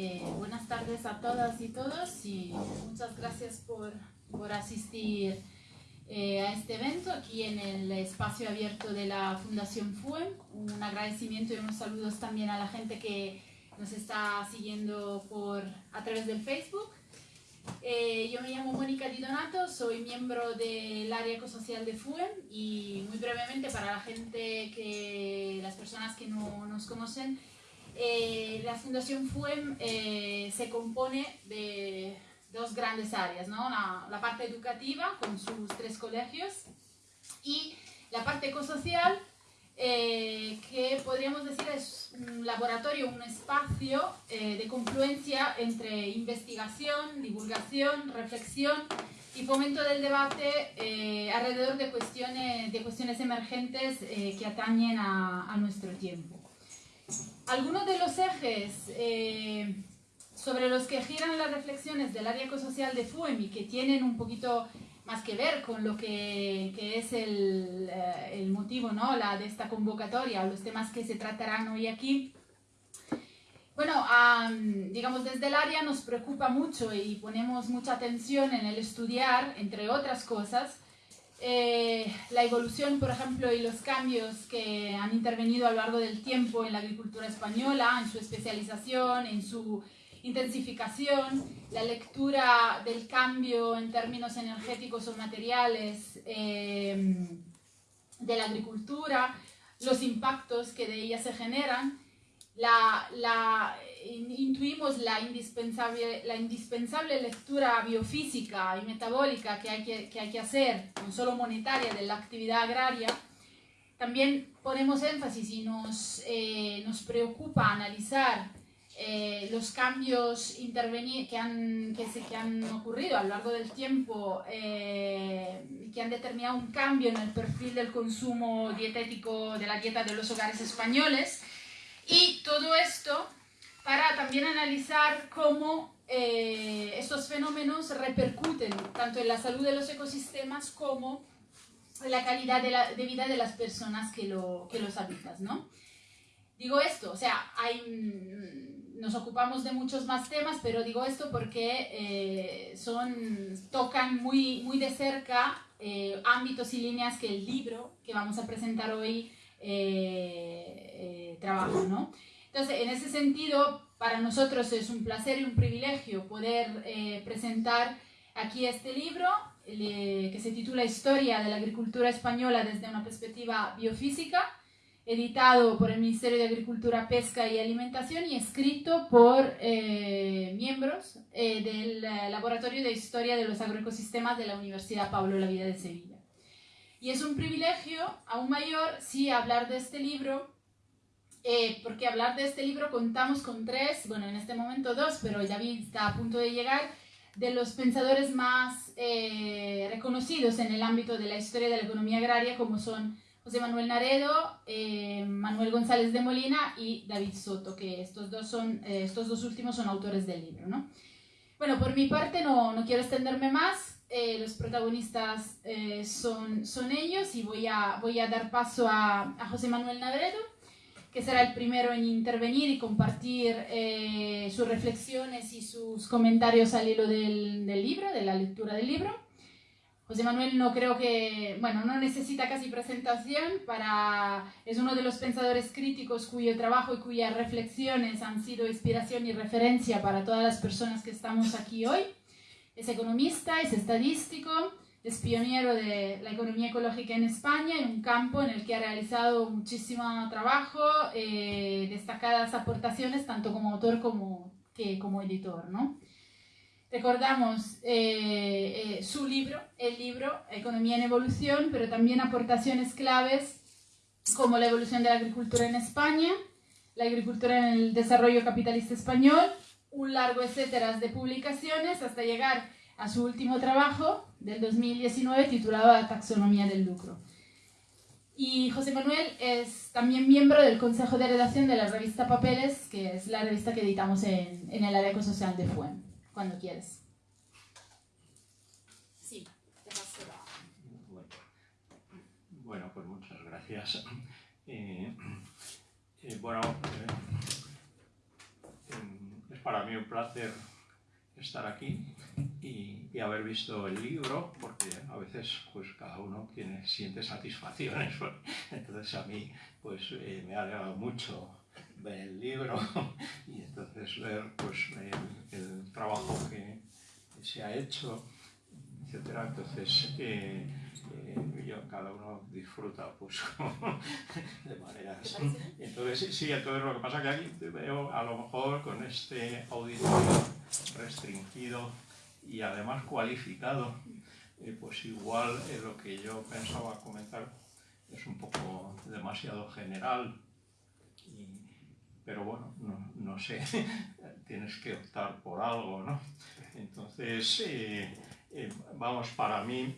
Eh, buenas tardes a todas y todos y muchas gracias por, por asistir eh, a este evento aquí en el espacio abierto de la Fundación FUEM. Un agradecimiento y unos saludos también a la gente que nos está siguiendo por, a través del Facebook. Eh, yo me llamo Mónica Di Donato, soy miembro del área ecosocial de FUEM y muy brevemente para la gente que, las personas que no nos conocen, eh, la Fundación FUEM eh, se compone de dos grandes áreas, ¿no? la, parte educativa con sus tres colegios y la parte ecosocial eh, que podríamos decir es un laboratorio, un espacio de confluencia entre investigación, divulgación, reflexión y fomento del debate alrededor de cuestiones emergentes que atañen a nuestro tiempo. Algunos de los ejes eh, sobre los que giran las reflexiones del área ecosocial de FUEMI, que tienen un poquito más que ver con lo que, es el, eh, el, motivo ¿no? la, de esta convocatoria, los temas que se tratarán hoy aquí. Bueno, digamos, desde el área nos preocupa mucho y ponemos mucha atención en el estudiar, entre otras cosas, eh, la evolución, por ejemplo, y los cambios que han intervenido a lo largo del tiempo en la agricultura española, en su especialización, en su intensificación, la lectura del cambio en términos energéticos o materiales eh, de la agricultura, los impactos que de ella se generan, la, la, intuimos la indispensable, la indispensable lectura biofísica y metabólica que hay que, que hay que hacer, no solo monetaria, de la actividad agraria, también ponemos énfasis y nos, eh, nos preocupa analizar eh, los cambios que han, que, se, que han ocurrido a lo largo del tiempo eh, que han determinado un cambio en el perfil del consumo dietético de la dieta de los hogares españoles. Y todo esto para también analizar cómo eh, estos fenómenos repercuten tanto en la salud de los ecosistemas como en la calidad de, vida de las personas que, lo, que los habitan, ¿no? Digo esto, o sea, mm, nos ocupamos de muchos más temas, pero digo esto porque eh, son, tocan muy, muy de cerca eh, ámbitos y líneas que el libro que vamos a presentar hoy trabajo, ¿no? Entonces, en ese sentido, para nosotros es un placer y un privilegio poder eh, presentar aquí este libro que se titula Historia de la agricultura española desde una perspectiva biofísica, editado por el Ministerio de Agricultura, Pesca y Alimentación y escrito por eh, miembros eh, del Laboratorio de Historia de los Agroecosistemas de la Universidad Pablo La Vida de Sevilla. Y es un privilegio aún mayor, sí, hablar de este libro eh, porque hablar de este libro contamos con tres, bueno, en este momento dos, pero David está a punto de llegar, de los pensadores más eh, reconocidos en el ámbito de la historia de la economía agraria, como son José Manuel Naredo, eh, Manuel González de Molina y David Soto, que estos dos, son, estos dos últimos son autores del libro. ¿no? Bueno, por mi parte no, no quiero extenderme más, los protagonistas son, son ellos y voy a, voy a dar paso a, a José Manuel Naredo que será el primero en intervenir y compartir eh, sus reflexiones y sus comentarios al hilo del, del, libro, de la lectura del libro. José Manuel no creo que, bueno, no necesita casi presentación, para, es uno de los pensadores críticos cuyo trabajo y cuyas reflexiones han sido inspiración y referencia para todas las personas que estamos aquí hoy. Es economista, es estadístico, es pionero de la economía ecológica en España, en un campo en el que ha realizado muchísimo trabajo, eh, destacadas aportaciones, tanto como autor como, que, como editor. ¿no? Recordamos eh, eh, su libro, el libro Economía en Evolución, pero también aportaciones claves como la evolución de la agricultura en España, la agricultura en el desarrollo capitalista español, un largo etcétera de publicaciones hasta llegar a su último trabajo del 2019 titulado La taxonomía del lucro. Y José Manuel es también miembro del Consejo de Redacción de la revista Papeles, que es la revista que editamos en, en el área ecosocial de FUEM, cuando quieres. Sí, te paso bueno, bueno, pues muchas gracias. Eh, eh, bueno, eh, para mí un placer estar aquí y, haber visto el libro, porque a veces pues cada uno tiene, siente satisfacciones. Entonces a mí pues eh, me ha alegrado mucho ver el libro y entonces ver pues el, trabajo que se ha hecho, etcétera. Entonces eh, eh, yo, cada uno disfruta pues de maneras. Entonces sí, entonces lo que pasa es que aquí veo a lo mejor con este auditorio restringido y además cualificado, eh, pues igual lo que yo pensaba comentar es un poco demasiado general, pero bueno, no, sé, tienes que optar por algo, ¿no? Entonces, eh, eh, vamos, para mí,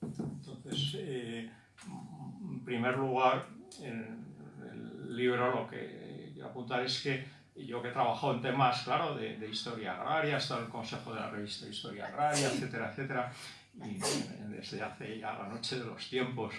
entonces, en primer lugar, en el libro lo que quiero apuntar es que yo que he trabajado en temas, claro, de, historia agraria, en el consejo de la revista Historia Agraria, etcétera, etcétera, y desde hace ya la noche de los tiempos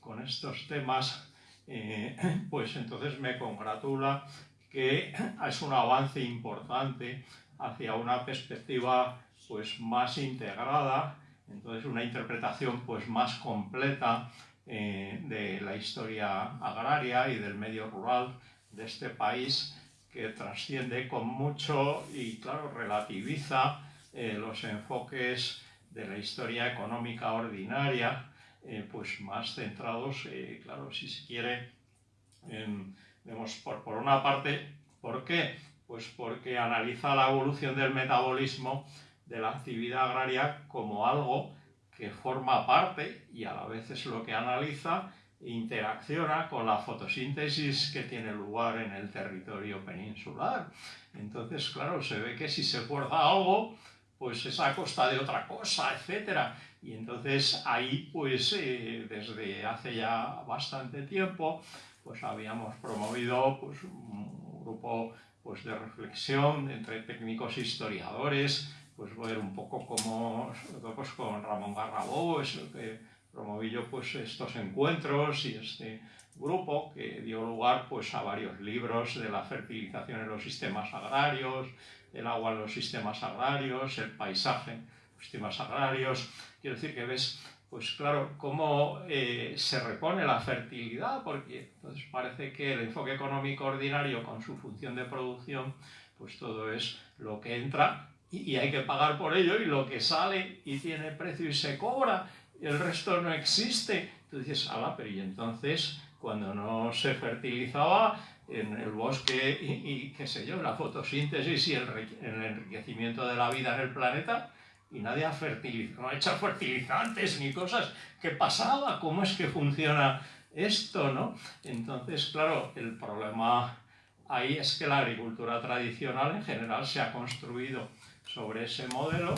con estos temas, eh, pues entonces me congratula que es un avance importante hacia una perspectiva pues más integrada, entonces una interpretación pues más completa eh, de la historia agraria y del medio rural de este país que trasciende con mucho y, claro, relativiza eh, los enfoques de la historia económica ordinaria, eh, pues más centrados, eh, claro, si se quiere, vemos por, por una parte, ¿por qué? Pues porque analiza la evolución del metabolismo de la actividad agraria como algo que forma parte y a la vez es lo que analiza interacciona con la fotosíntesis que tiene lugar en el territorio peninsular. Entonces, claro, se ve que si se guarda algo, pues es a costa de otra cosa, etc. Y entonces ahí, pues eh, desde hace ya bastante tiempo, pues habíamos promovido pues, un grupo pues, de reflexión entre técnicos e historiadores, pues ver un poco cómo, pues, con Ramón Garrabó, es que promoví yo pues estos encuentros y este grupo que dio lugar pues a varios libros de la fertilización en los sistemas agrarios, el agua en los sistemas agrarios, el paisaje en los sistemas agrarios. Quiero decir que ves, pues claro, cómo eh, se repone la fertilidad, porque entonces parece que el enfoque económico ordinario con su función de producción, pues todo es lo que entra y, y hay que pagar por ello y lo que sale y tiene precio y se cobra el resto no existe. Tú dices, ala, pero y entonces, cuando no se fertilizaba en el bosque y, qué sé yo, la fotosíntesis y el, enriquecimiento de la vida en el planeta, y nadie ha fertilizado, no ha hecho fertilizantes ni cosas, ¿qué pasaba? ¿Cómo es que funciona esto, no? Entonces, claro, el problema ahí es que la agricultura tradicional en general se ha construido sobre ese modelo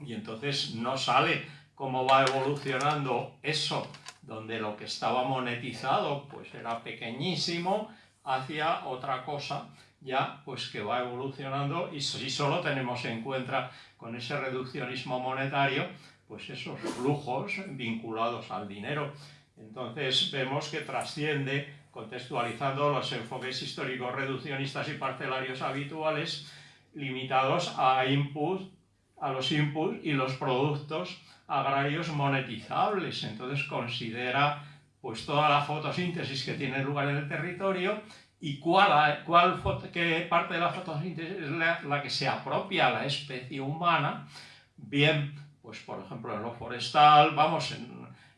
y entonces no sale cómo va evolucionando eso, donde lo que estaba monetizado pues era pequeñísimo, hacia otra cosa ya pues que va evolucionando y si solo tenemos en cuenta con ese reduccionismo monetario pues esos flujos vinculados al dinero. Entonces vemos que trasciende, contextualizando los enfoques históricos reduccionistas y parcelarios habituales, limitados a input, a los inputs y los productos agrarios monetizables. Entonces considera pues toda la fotosíntesis que tiene lugar en el territorio y cuál, cuál qué parte de la fotosíntesis es la, que se apropia a la especie humana, bien, pues por ejemplo en lo forestal, vamos,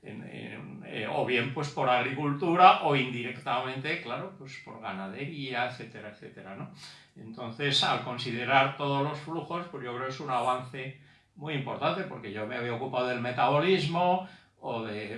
eh, o bien pues por agricultura o indirectamente, claro, pues por ganadería, etcétera, etcétera, ¿no? Entonces, al considerar todos los flujos, pues yo creo que es un avance muy importante porque yo me había ocupado del metabolismo o de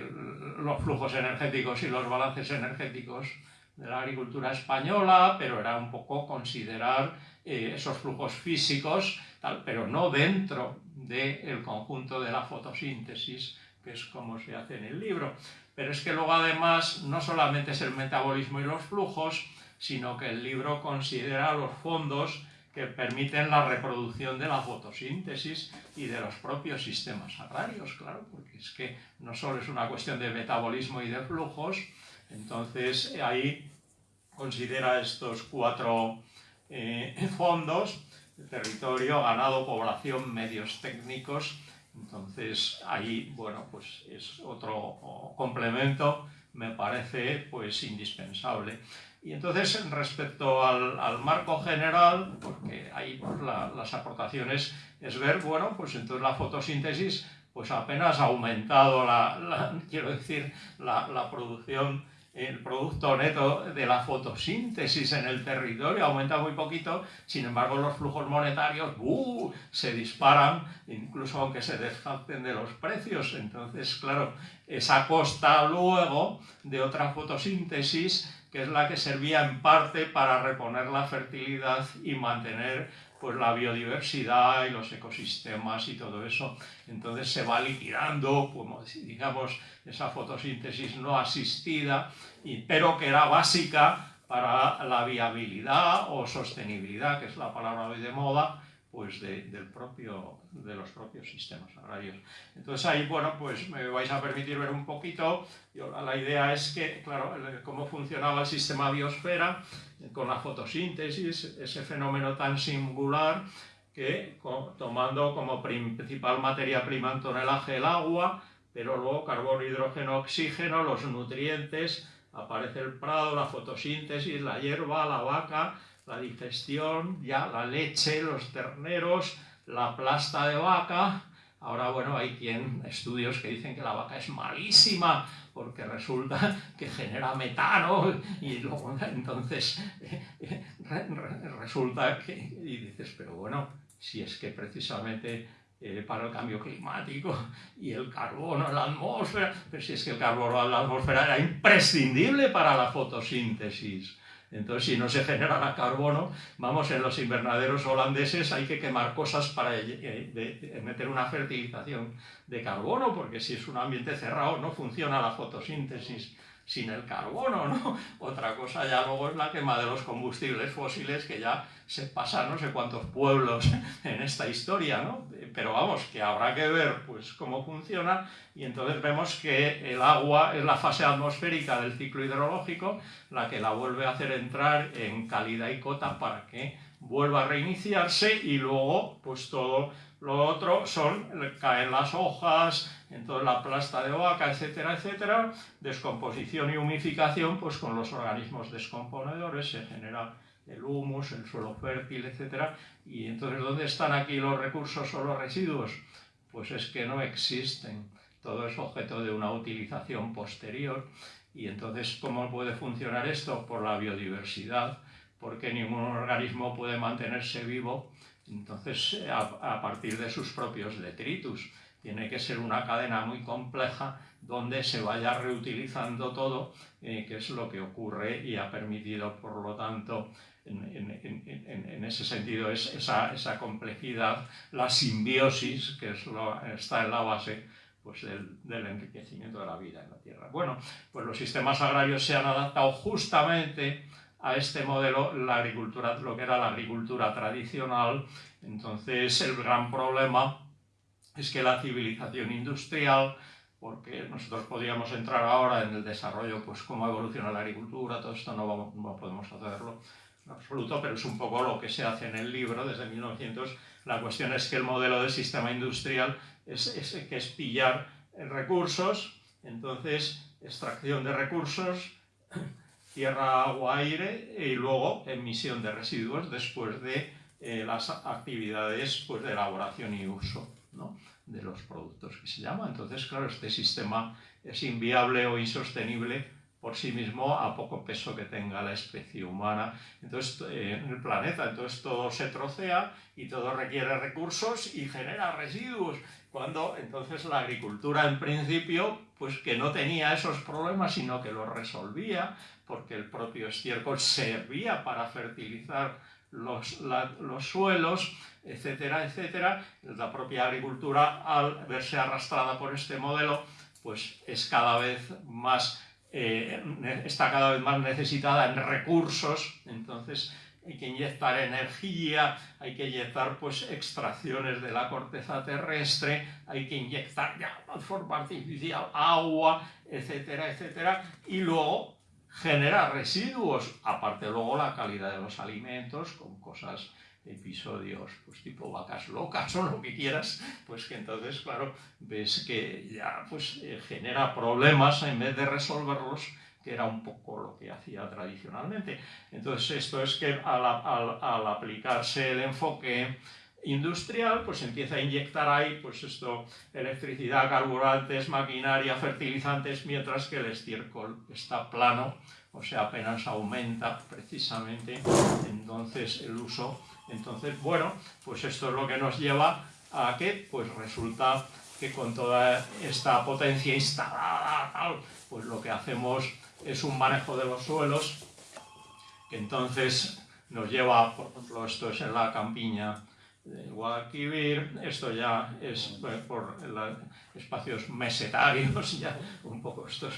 los flujos energéticos y los balances energéticos de la agricultura española, pero era un poco considerar eh, esos flujos físicos, tal, pero no dentro del conjunto de la fotosíntesis, que es como se hace en el libro. Pero es que luego además no solamente es el metabolismo y los flujos, sino que el libro considera los fondos que permiten la reproducción de la fotosíntesis y de los propios sistemas agrarios, claro, porque es que no solo es una cuestión de metabolismo y de flujos, entonces ahí considera estos cuatro eh, fondos, territorio, ganado, población, medios técnicos. Entonces ahí, bueno, pues es otro complemento, me parece pues indispensable. Y entonces respecto al, marco general, porque ahí pues, las aportaciones es ver, bueno, pues entonces la fotosíntesis pues apenas ha aumentado la, quiero decir, la producción el producto neto de la fotosíntesis en el territorio aumenta muy poquito, sin embargo los flujos monetarios ¡uh! se disparan, incluso aunque se desfacten de los precios. Entonces, claro, esa costa luego de otra fotosíntesis, que es la que servía en parte para reponer la fertilidad y mantener pues la biodiversidad y los ecosistemas y todo eso. Entonces se va liquidando, como digamos, esa fotosíntesis no asistida, pero que era básica para la viabilidad o sostenibilidad, que es la palabra hoy de moda, pues de, del propio, de los propios sistemas agrarios. Entonces ahí, bueno, pues me vais a permitir ver un poquito, la idea es que, claro, cómo funcionaba el sistema biosfera con la fotosíntesis, ese fenómeno tan singular que tomando como principal materia prima en tonelaje el agua, pero luego carbono, hidrógeno, oxígeno, los nutrientes, aparece el prado, la fotosíntesis, la hierba, la vaca, la digestión, ya la leche, los terneros, la plasta de vaca. Ahora, bueno, hay quien, estudios que dicen que la vaca es malísima porque resulta que genera metano y luego entonces resulta que, y dices, pero bueno, si es que precisamente eh, para el cambio climático y el carbono en la atmósfera, pero si es que el carbono en la atmósfera era imprescindible para la fotosíntesis. Entonces, si no se genera carbono, vamos, en los invernaderos holandeses hay que quemar cosas para eh, meter una fertilización de carbono, porque si es un ambiente cerrado no funciona la fotosíntesis sin el carbono, ¿no? Otra cosa ya luego es la quema de los combustibles fósiles, que ya se pasa no sé cuántos pueblos en esta historia, ¿no? Pero vamos, que habrá que ver pues cómo funciona y entonces vemos que el agua es la fase atmosférica del ciclo hidrológico la que la vuelve a hacer entrar en calidad y cota para que vuelva a reiniciarse y luego pues todo lo otro son, caen las hojas, entonces la plasta de vaca, etcétera, etcétera, descomposición y humificación, pues con los organismos descomponedores se genera el humus, el suelo fértil, etcétera, y entonces ¿dónde están aquí los recursos o los residuos? Pues es que no existen, todo es objeto de una utilización posterior, y entonces ¿cómo puede funcionar esto? Por la biodiversidad, porque ningún organismo puede mantenerse vivo entonces, a, partir de sus propios detritus, tiene que ser una cadena muy compleja donde se vaya reutilizando todo, eh, que es lo que ocurre y ha permitido, por lo tanto, en, ese sentido, es esa, complejidad, la simbiosis, que está en la base pues, del, del, enriquecimiento de la vida en la Tierra. Bueno, pues los sistemas agrarios se han adaptado justamente a este modelo la agricultura, lo que era la agricultura tradicional. Entonces el gran problema es que la civilización industrial, porque nosotros podríamos entrar ahora en el desarrollo, pues cómo evoluciona la agricultura, todo esto no, podemos hacerlo en absoluto, pero es un poco lo que se hace en el libro desde 1900. La cuestión es que el modelo de sistema industrial es, es que es pillar recursos, entonces extracción de recursos, tierra, agua, aire y luego emisión de residuos después de eh, las actividades pues, de elaboración y uso de los productos que se llama. Entonces, claro, este sistema es inviable o insostenible por sí mismo a poco peso que tenga la especie humana entonces, eh, en el planeta. Entonces todo se trocea y todo requiere recursos y genera residuos. Cuando entonces la agricultura en principio, pues que no tenía esos problemas, sino que los resolvía, porque el propio estiércol servía para fertilizar los, los suelos, etcétera, etcétera. La propia agricultura, al verse arrastrada por este modelo, pues es cada vez más, eh, está cada vez más necesitada en recursos, entonces hay que inyectar energía, hay que inyectar pues extracciones de la corteza terrestre, hay que inyectar ya de forma artificial agua, etcétera, etcétera, y luego genera residuos, aparte luego la calidad de los alimentos, con cosas, episodios, pues tipo vacas locas o lo que quieras, pues que entonces, claro, ves que ya pues eh, genera problemas en vez de resolverlos, que era un poco lo que hacía tradicionalmente. Entonces esto es que al, al aplicarse el enfoque industrial, pues empieza a inyectar ahí, pues esto, electricidad, carburantes, maquinaria, fertilizantes, mientras que el estiércol está plano, o sea, apenas aumenta precisamente entonces el uso. Entonces, bueno, pues esto es lo que nos lleva a que, pues resulta que con toda esta potencia instalada, pues lo que hacemos es un manejo de los suelos, que entonces nos lleva, por ejemplo, esto es en la campiña, Guadalquivir, esto ya es por espacios mesetarios, ya un poco esto es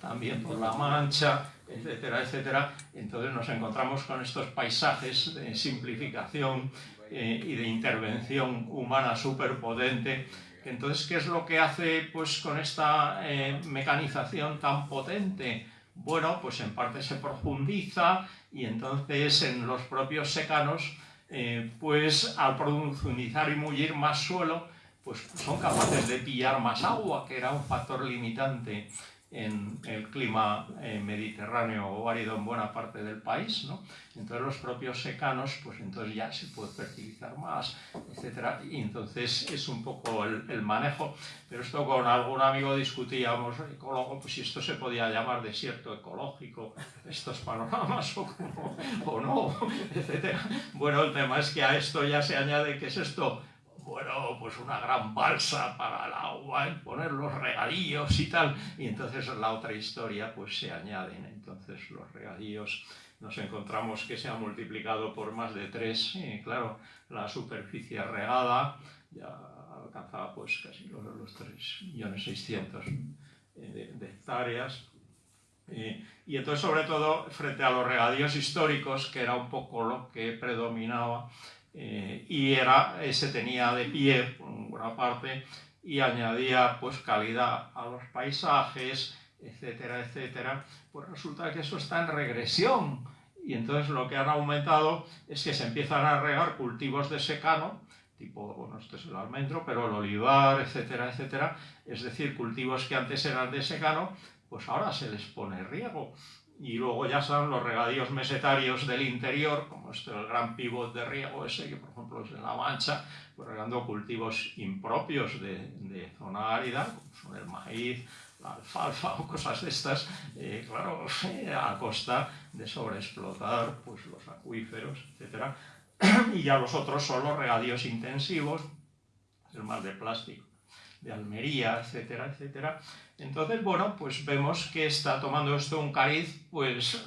también por la Mancha, etcétera, etcétera. Entonces nos encontramos con estos paisajes de simplificación eh, y de intervención humana superpotente. Entonces, ¿qué es lo que hace pues, con esta eh, mecanización tan potente? Bueno, pues en parte se profundiza y entonces en los propios secanos eh, pues al profundizar y mullir más suelo, pues son capaces de pillar más agua, que era un factor limitante en el clima eh, mediterráneo o árido en buena parte del país, ¿no? Entonces los propios secanos, pues entonces ya se puede fertilizar más, etcétera, y entonces es un poco el, manejo, pero esto con algún amigo discutíamos, ecólogo, pues si esto se podía llamar desierto ecológico, estos panoramas o, o no, etcétera. Bueno, el tema es que a esto ya se añade que es esto bueno, pues una gran balsa para el agua, poner los regadíos y tal. Y entonces la otra historia pues se añaden. Entonces los regadíos nos encontramos que se ha multiplicado por más de tres. Y claro, la superficie regada ya alcanzaba pues casi los, los 3.600.000 de, de hectáreas. y entonces, sobre todo, frente a los regadíos históricos, que era un poco lo que predominaba, eh, y era, se tenía de pie en buena parte y añadía pues calidad a los paisajes, etcétera, etcétera, pues resulta que eso está en regresión y entonces lo que han aumentado es que se empiezan a regar cultivos de secano, tipo, bueno, esto es el almendro, pero el olivar, etcétera, etcétera, es decir, cultivos que antes eran de secano, pues ahora se les pone riego y luego ya están los regadíos mesetarios del interior, como este el gran pivot de riego ese, que por ejemplo es en La Mancha, pues regando cultivos impropios de, de, zona árida, como son el maíz, la alfalfa o cosas de estas, eh, claro, a costa de sobreexplotar pues, los acuíferos, etc. Y ya los otros son los regadíos intensivos, el mar de plástico de Almería, etcétera, etcétera. Entonces, bueno, pues vemos que está tomando esto un cariz, pues,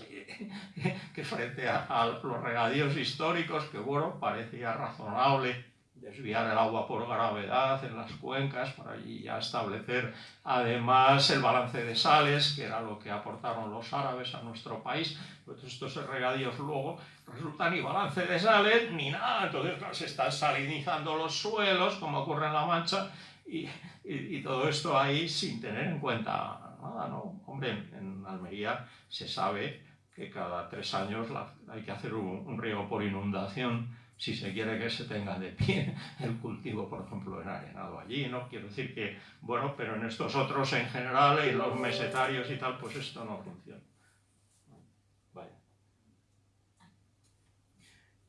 que frente a, los regadíos históricos, que bueno, parecía razonable desviar el agua por gravedad en las cuencas para allí ya establecer además el balance de sales, que era lo que aportaron los árabes a nuestro país, pues estos regadíos luego resultan ni balance de sales ni nada, entonces se están salinizando los suelos, como ocurre en La Mancha, y, y, todo esto ahí sin tener en cuenta nada, ¿no? Hombre, en, Almería se sabe que cada tres años hay que hacer un, riego por inundación si se quiere que se tenga de pie el cultivo, por ejemplo, en arenado allí, ¿no? Quiero decir que, bueno, pero en estos otros en general, y los mesetarios y tal, pues esto no funciona.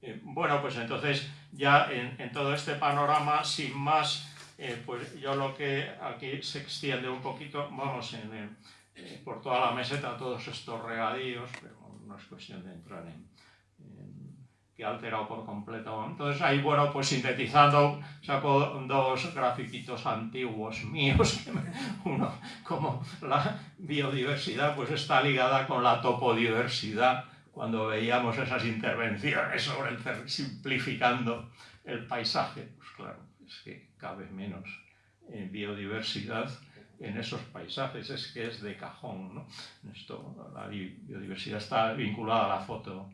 Eh, bueno, pues entonces ya en, en todo este panorama, sin más, eh, pues yo lo que aquí se extiende un poquito, vamos, en, eh, por toda la meseta todos estos regadíos, pero no es cuestión de entrar en, que ha alterado por completo. Entonces ahí, bueno, pues sintetizando, saco dos grafiquitos antiguos míos, uno como la biodiversidad pues está ligada con la topodiversidad, cuando veíamos esas intervenciones sobre el simplificando el paisaje, pues claro, es que cabe menos en biodiversidad en esos paisajes, es que es de cajón. ¿no? Esto, la biodiversidad está vinculada a la foto,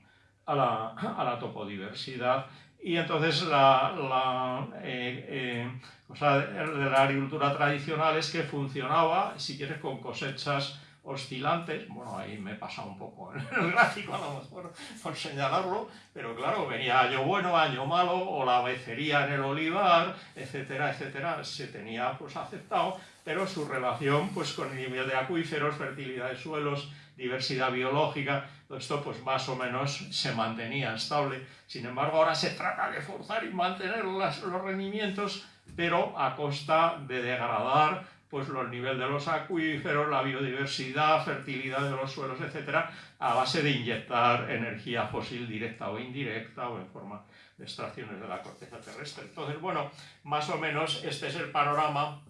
a la, a la topodiversidad, y entonces la, la eh, eh, cosa de la agricultura tradicional es que funcionaba, si quieres, con cosechas oscilantes, bueno, ahí me he pasado un poco en el gráfico a lo mejor por señalarlo, pero claro, venía año bueno, año malo, o la becería en el olivar, etcétera, etcétera, se tenía pues aceptado, pero su relación pues con el nivel de acuíferos, fertilidad de suelos, diversidad biológica, todo esto pues más o menos se mantenía estable. Sin embargo, ahora se trata de forzar y mantener los rendimientos, pero a costa de degradar pues los niveles de los acuíferos, la biodiversidad, fertilidad de los suelos, etcétera, a base de inyectar energía fósil directa o indirecta o en forma de extracciones de la corteza terrestre. Entonces, bueno, más o menos este es el panorama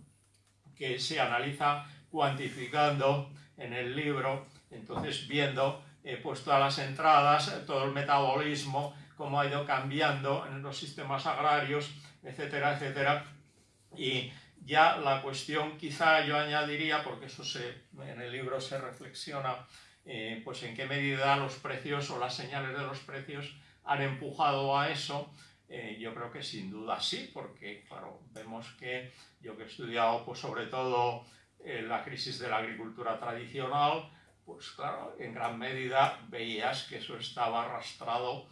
que se analiza cuantificando en el libro, entonces viendo pues todas las entradas, todo el metabolismo, cómo ha ido cambiando en los sistemas agrarios, etcétera, etcétera, y ya la cuestión quizá yo añadiría, porque eso se, en el libro se reflexiona, eh, pues en qué medida los precios o las señales de los precios han empujado a eso. Eh, yo creo que sin duda sí, porque claro, vemos que yo que he estudiado pues sobre todo eh, la crisis de la agricultura tradicional, pues claro, en gran medida veías que eso estaba arrastrado,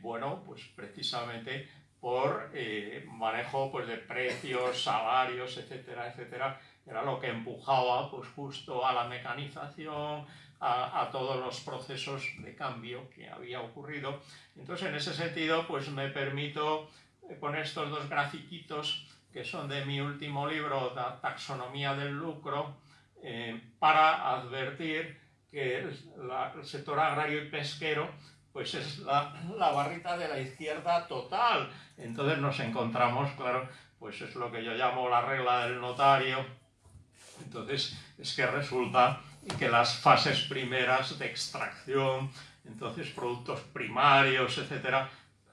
bueno, pues precisamente por eh, manejo pues, de precios, salarios, etcétera, etcétera. Era lo que empujaba pues, justo a la mecanización, a, a, todos los procesos de cambio que había ocurrido. Entonces, en ese sentido, pues me permito eh, poner estos dos grafiquitos que son de mi último libro, la Taxonomía del Lucro, eh, para advertir que el sector agrario y pesquero pues es la, la, barrita de la izquierda total. Entonces nos encontramos, claro, pues es lo que yo llamo la regla del notario. Entonces es que resulta que las fases primeras de extracción, entonces productos primarios, etcétera,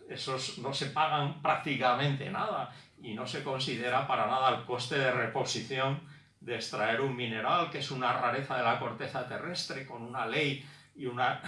esos no se pagan prácticamente nada y no se considera para nada el coste de reposición de extraer un mineral, que es una rareza de la corteza terrestre, con una ley y una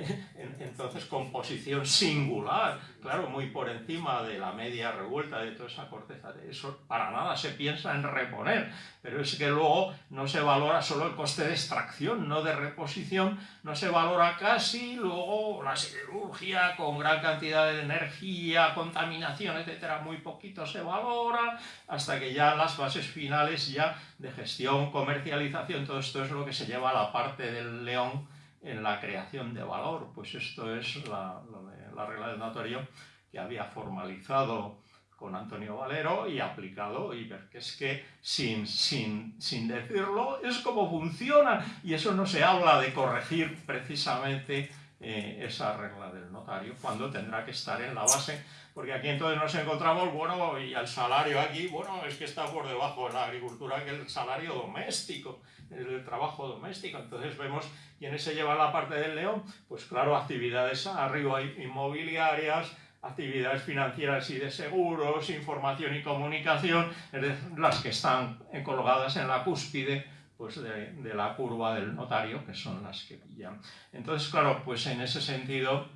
entonces composición singular, claro, muy por encima de la media revuelta de toda esa corteza. Eso para nada se piensa en reponer, pero es que luego no se valora solo el coste de extracción, no de reposición, no se valora casi, luego la siderurgia con gran cantidad de energía, contaminación, etcétera, muy poquito se valora, hasta que ya las fases finales ya de gestión, comercialización, todo esto es lo que se lleva a la parte del león en la creación de valor. Pues esto es la, la regla del notario que había formalizado con Antonio Valero y aplicado y ver que es que sin, sin, sin decirlo es como funciona y eso no se habla de corregir precisamente eh, esa regla del notario cuando tendrá que estar en la base porque aquí entonces nos encontramos, bueno, y el salario aquí, bueno, es que está por debajo de la agricultura que el salario doméstico, el trabajo doméstico. Entonces vemos quiénes se lleva la parte del león, pues claro, actividades arriba inmobiliarias, actividades financieras y de seguros, información y comunicación, las que están colocadas en la cúspide pues de, de, la curva del notario, que son las que pillan. Entonces, claro, pues en ese sentido,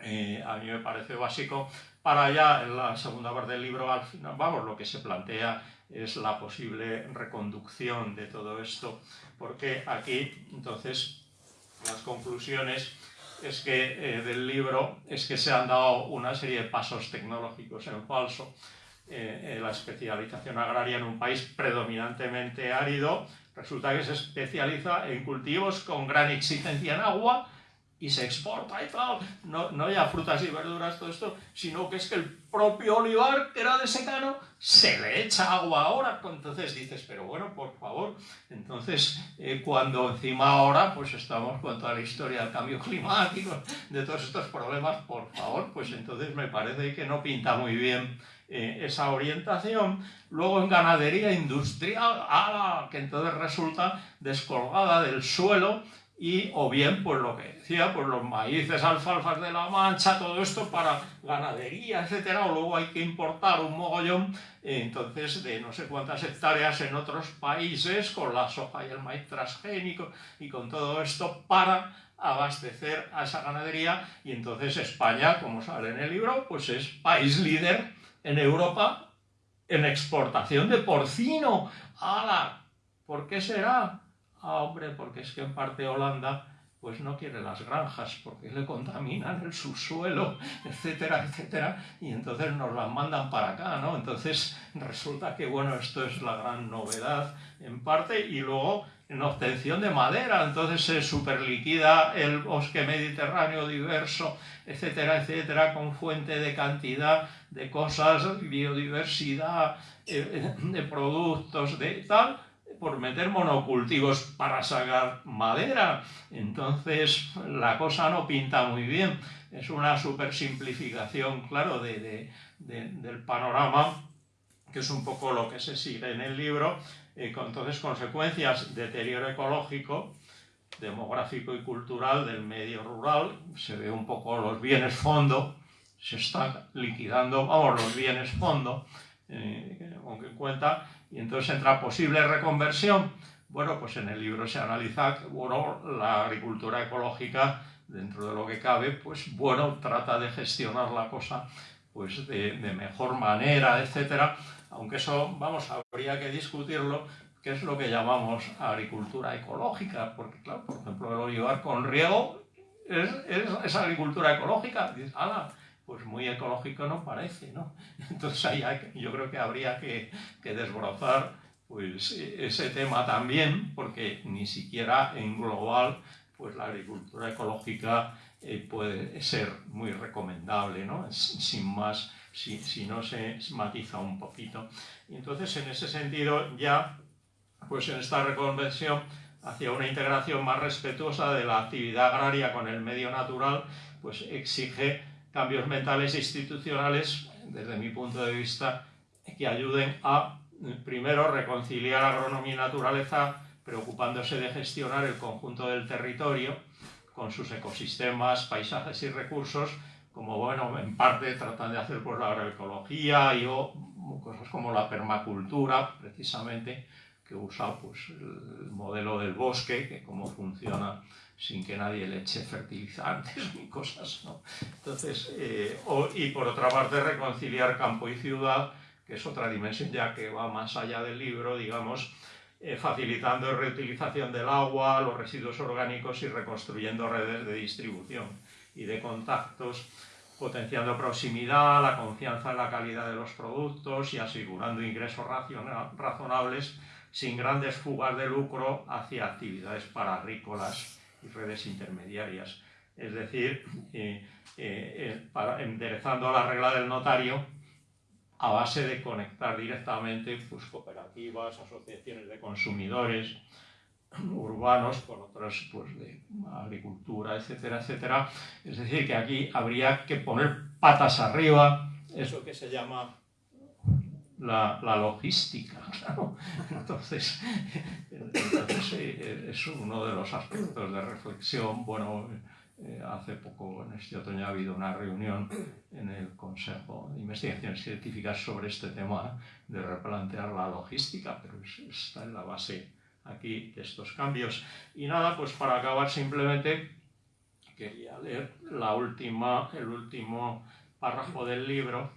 eh, a mí me parece básico para allá, en la segunda parte del libro, al final, vamos, lo que se plantea es la posible reconducción de todo esto, porque aquí, entonces, las conclusiones es que, eh, del libro es que se han dado una serie de pasos tecnológicos en falso. Eh, la especialización agraria en un país predominantemente árido resulta que se especializa en cultivos con gran exigencia en agua, y se exporta y tal, no, no ya frutas y verduras, todo esto, sino que es que el propio olivar, que era de secano, se le echa agua ahora. Entonces dices, pero bueno, por favor. Entonces, eh, cuando encima ahora, pues estamos con toda la historia del cambio climático, de todos estos problemas, por favor, pues entonces me parece que no pinta muy bien eh, esa orientación. Luego en ganadería industrial, ¡ala! que entonces resulta descolgada del suelo y o bien pues lo que decía, pues los maíces, alfalfas de la mancha, todo esto para ganadería, etcétera, o luego hay que importar un mogollón, entonces de no sé cuántas hectáreas en otros países con la soja y el maíz transgénico y con todo esto para abastecer a esa ganadería y entonces España, como sale en el libro, pues es país líder en Europa en exportación de porcino. ¡Hala! ¿Por qué será? Ah, hombre, porque es que en parte Holanda pues no quiere las granjas porque le contaminan el subsuelo, etcétera, etcétera, y entonces nos las mandan para acá, ¿no? Entonces resulta que, bueno, esto es la gran novedad en parte, y luego en obtención de madera, entonces se superliquida el bosque mediterráneo diverso, etcétera, etcétera, con fuente de cantidad de cosas, biodiversidad, eh, de productos, de tal, por meter monocultivos para sacar madera. Entonces la cosa no pinta muy bien. Es una super simplificación, claro, de, del panorama, que es un poco lo que se sigue en el libro. Eh, con entonces consecuencias, deterioro ecológico, demográfico y cultural del medio rural. Se ve un poco los bienes fondo, se están liquidando, vamos, los bienes fondo, eh, aunque en cuenta y entonces entra posible reconversión. Bueno, pues en el libro se analiza que bueno, la agricultura ecológica, dentro de lo que cabe, pues bueno, trata de gestionar la cosa pues de, mejor manera, etcétera. Aunque eso, vamos, habría que discutirlo, qué es lo que llamamos agricultura ecológica, porque claro, por ejemplo, el olivar con riego es, agricultura ecológica. Dices, pues muy ecológico no parece, ¿no? Entonces ahí yo creo que habría que, desbrozar pues, ese tema también, porque ni siquiera en global pues la agricultura ecológica eh, puede ser muy recomendable, ¿no? Sin más, si, si, no se matiza un poquito. Entonces en ese sentido ya, pues en esta reconversión hacia una integración más respetuosa de la actividad agraria con el medio natural, pues exige cambios mentales e institucionales, desde mi punto de vista, que ayuden a, primero, reconciliar agronomía y naturaleza, preocupándose de gestionar el conjunto del territorio con sus ecosistemas, paisajes y recursos, como, bueno, en parte tratan de hacer por la agroecología y cosas como la permacultura, precisamente, que usa pues, el modelo del bosque, que cómo funciona sin que nadie le eche fertilizantes ni cosas. ¿no? Entonces, eh, y por otra parte, reconciliar campo y ciudad, que es otra dimensión ya que va más allá del libro, digamos, eh, facilitando la reutilización del agua, los residuos orgánicos y reconstruyendo redes de distribución y de contactos, potenciando proximidad, la confianza en la calidad de los productos y asegurando ingresos razonables sin grandes fugas de lucro hacia actividades paragrícolas redes intermediarias. Es decir, eh, eh, para, enderezando la regla del notario a base de conectar directamente pues, cooperativas, asociaciones de consumidores urbanos con otras pues, de agricultura, etcétera, etcétera. Es decir, que aquí habría que poner patas arriba, eso que se llama la, la logística. Entonces, entonces eh, es uno de los aspectos de reflexión. Bueno, eh, hace poco, en este otoño, ha habido una reunión en el Consejo de Investigaciones Científicas sobre este tema de replantear la logística, pero está en la base aquí de estos cambios. Y nada, pues para acabar simplemente quería leer la última, el último párrafo del libro.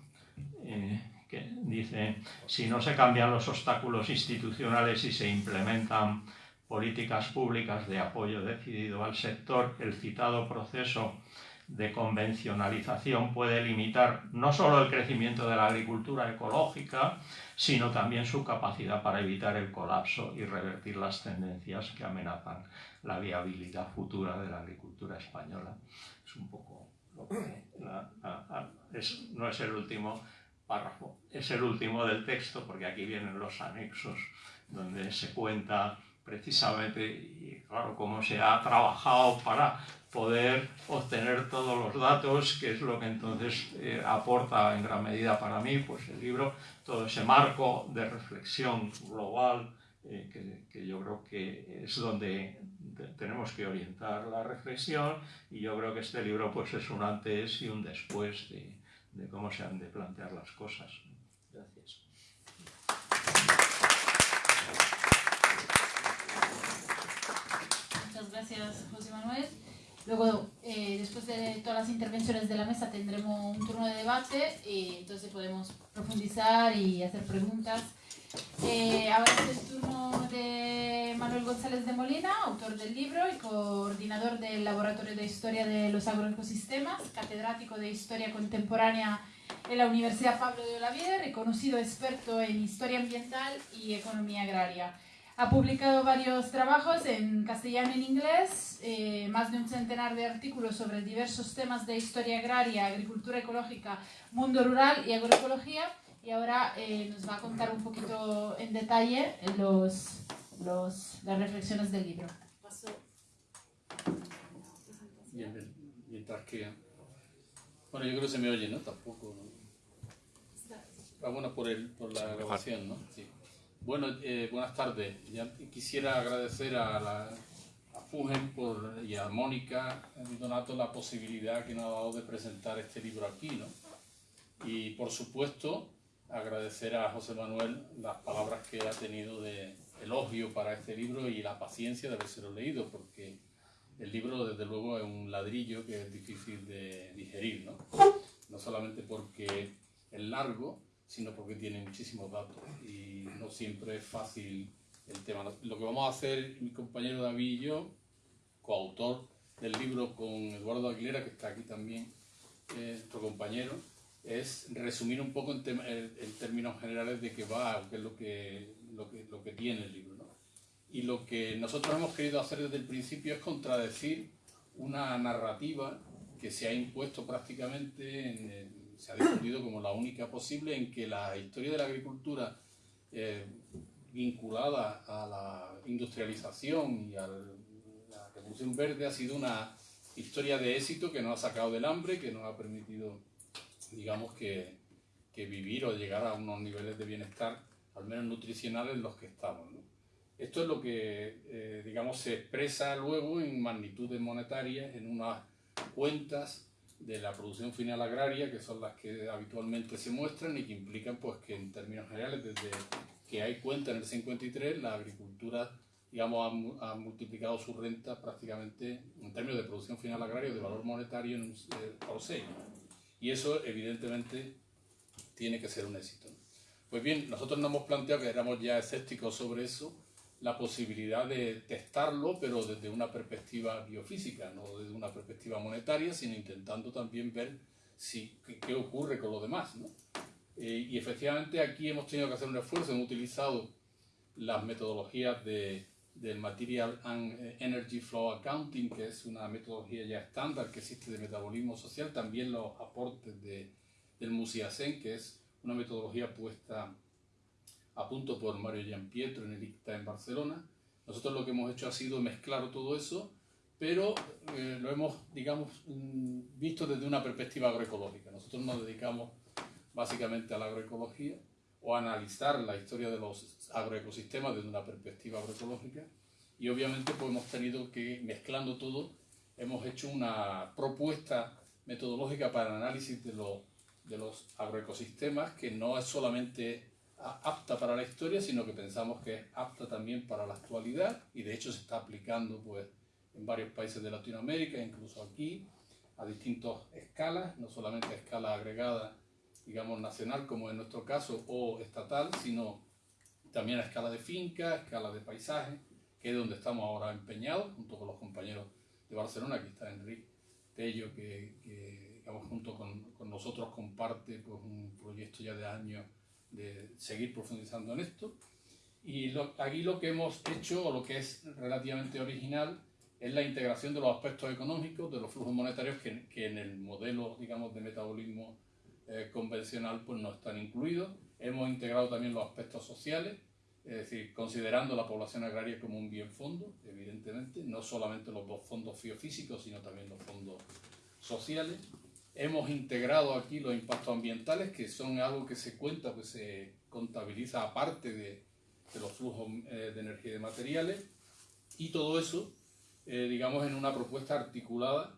Eh, que dice, si no se cambian los obstáculos institucionales y se implementan políticas públicas de apoyo decidido al sector, el citado proceso de convencionalización puede limitar no solo el crecimiento de la agricultura ecológica, sino también su capacidad para evitar el colapso y revertir las tendencias que amenazan la viabilidad futura de la agricultura española. Es un poco lo que no es el último párrafo. Es el último del texto porque aquí vienen los anexos donde se cuenta precisamente, y claro, cómo se ha trabajado para poder obtener todos los datos, que es lo que entonces eh, aporta en gran medida para mí, pues el libro, todo ese marco de reflexión global, eh, que, que, yo creo que es donde tenemos que orientar la reflexión, y yo creo que este libro pues es un antes y un después de, de cómo se han de plantear las cosas. Gracias. Muchas gracias, José Manuel. Luego, eh, después de todas las intervenciones de la mesa, tendremos un turno de debate y entonces podemos profundizar y hacer preguntas. Eh, ahora es el turno de Manuel González de Molina, autor del libro y coordinador del Laboratorio de Historia de los Agroecosistemas, catedrático de Historia Contemporánea en la Universidad Pablo de Olavide, reconocido experto en Historia Ambiental y Economía Agraria. Ha publicado varios trabajos en castellano y en inglés, eh, más de un centenar de artículos sobre diversos temas de historia agraria, agricultura ecológica, mundo rural y agroecología. Y ahora eh, nos va a contar un poquito en detalle los, los, las reflexiones del libro. Bien, bien. Mientras que... Bueno, yo creo que se me oye, ¿no? Tampoco... ¿no? Ah, bueno, por, el, por la grabación, ¿no? Sí. Bueno, eh, buenas tardes. Ya quisiera agradecer a, la, a Fugen por, y a Mónica y Donato la posibilidad que nos ha dado de presentar este libro aquí, ¿no? Y por supuesto, agradecer a José Manuel las palabras que ha tenido de elogio para este libro y la paciencia de haberse leído, porque el libro, desde luego, es un ladrillo que es difícil de digerir, ¿no? No solamente porque es largo, sino porque tiene muchísimos datos y no siempre es fácil el tema. Lo que vamos a hacer mi compañero David y yo, coautor del libro con Eduardo Aguilera, que está aquí también, eh, nuestro compañero, es resumir un poco en, en, términos generales de qué va, qué es lo que, lo que, lo que tiene el libro. ¿no? Y lo que nosotros hemos querido hacer desde el principio es contradecir una narrativa que se ha impuesto prácticamente en el, se ha difundido como la única posible en que la historia de la agricultura eh, vinculada a la industrialización y a la revolución verde ha sido una historia de éxito que nos ha sacado del hambre, que nos ha permitido, digamos, que, que vivir o llegar a unos niveles de bienestar, al menos nutricionales, en los que estamos. Esto es lo que, eh, digamos, se expresa luego en magnitudes monetarias, en unas cuentas de la producción final agraria, que son las que habitualmente se muestran y que implican pues, que en términos generales, desde que hay cuenta en el 53, la agricultura digamos, ha, multiplicado su renta prácticamente en términos de producción final agraria de valor monetario en un, eh, por 6. Y eso evidentemente tiene que ser un éxito. Pues bien, nosotros nos hemos planteado que éramos ya escépticos sobre eso, la posibilidad de testarlo, pero desde una perspectiva biofísica, no desde una perspectiva monetaria, sino intentando también ver si, qué, ocurre con lo demás. ¿no? Eh, y efectivamente aquí hemos tenido que hacer un esfuerzo, hemos utilizado las metodologías de, del Material and Energy Flow Accounting, que es una metodología ya estándar que existe de metabolismo social, también los aportes de, del MUSIACEN, que es una metodología puesta a punto por Mario Giampietro en el ICTA en Barcelona. Nosotros lo que hemos hecho ha sido mezclar todo eso, pero eh, lo hemos, digamos, mm, visto desde una perspectiva agroecológica. Nosotros nos dedicamos básicamente a la agroecología o analizar la historia de los agroecosistemas desde una perspectiva agroecológica. Y obviamente pues hemos tenido que, mezclando todo, hemos hecho una propuesta metodológica para el análisis de los, de los agroecosistemas que no es solamente apta para la historia, sino que pensamos que es apta también para la actualidad. Y de hecho se está aplicando pues, en varios países de Latinoamérica, incluso aquí, a distintas escalas, no solamente a escala agregada, digamos, nacional, como en nuestro caso, o estatal, sino también a escala de finca, a escala de paisaje, que es donde estamos ahora empeñados, junto con los compañeros de Barcelona, aquí está Enrique Tello, que, que digamos, junto con, con nosotros comparte pues, un proyecto ya de años de seguir profundizando en esto. Y aquí lo que hemos hecho, o lo que es relativamente original, es la integración de los aspectos económicos, de los flujos monetarios que, que en el modelo, digamos, de metabolismo eh, convencional pues no están incluidos. Hemos integrado también los aspectos sociales, es decir, considerando la población agraria como un bien fondo, evidentemente, no solamente los dos fondos biofísicos, sino también los fondos sociales. Hemos integrado aquí los impactos ambientales, que son algo que se cuenta, que se contabiliza aparte de, de los flujos eh, de energía y de materiales. Y todo eso, eh, digamos, en una propuesta articulada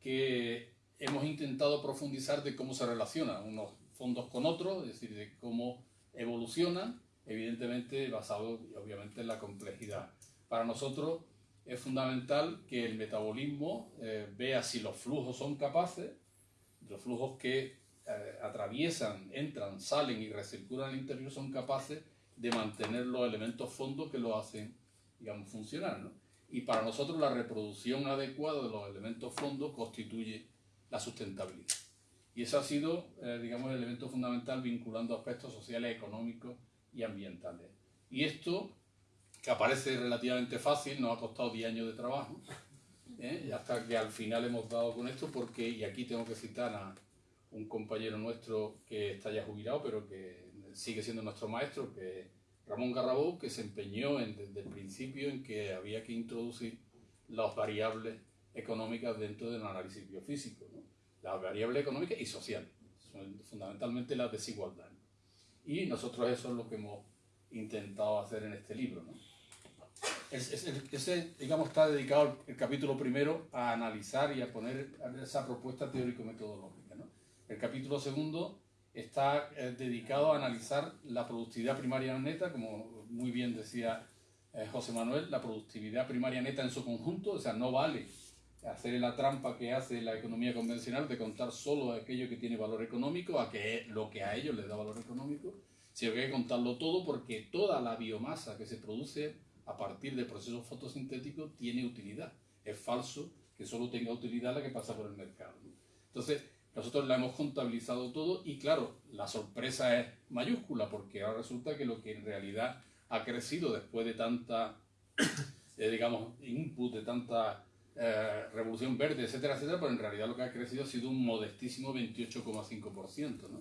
que hemos intentado profundizar de cómo se relacionan unos fondos con otros, es decir, de cómo evolucionan, evidentemente basado obviamente en la complejidad. Para nosotros es fundamental que el metabolismo eh, vea si los flujos son capaces, los flujos que eh, atraviesan, entran, salen y recirculan al interior son capaces de mantener los elementos fondos que lo hacen, digamos, funcionar. ¿no? Y para nosotros la reproducción adecuada de los elementos fondos constituye la sustentabilidad. Y eso ha sido, eh, digamos, el elemento fundamental vinculando aspectos sociales, económicos y ambientales. Y esto, que aparece relativamente fácil, nos ha costado 10 años de trabajo, ¿eh? hasta que al final hemos dado con esto, porque, y aquí tengo que citar a un compañero nuestro que está ya jubilado, pero que sigue siendo nuestro maestro, que Ramón Garrabó, que se empeñó desde el principio en que había que introducir las variables económicas dentro del análisis biofísico, ¿no? las variables económicas y sociales, fundamentalmente la desigualdad. Y nosotros eso es lo que hemos intentado hacer en este libro. ¿no? ese, digamos, está dedicado el capítulo primero a analizar y a poner esa propuesta teórico-metodológica. ¿no? El capítulo segundo está eh, dedicado a analizar la productividad primaria neta, como muy bien decía eh, José Manuel, la productividad primaria neta en su conjunto, o sea, no vale hacer la trampa que hace la economía convencional de contar solo aquello que tiene valor económico, a que lo que a ellos les da valor económico, sino que hay que contarlo todo porque toda la biomasa que se produce a partir de procesos fotosintéticos tiene utilidad. Es falso que solo tenga utilidad la que pasa por el mercado. Entonces, nosotros la hemos contabilizado todo y claro, la sorpresa es mayúscula porque ahora resulta que lo que en realidad ha crecido después de tanta, eh, digamos, input, de tanta eh, revolución verde, etcétera, etcétera, pero en realidad lo que ha crecido ha sido un modestísimo 28,5%, ¿no?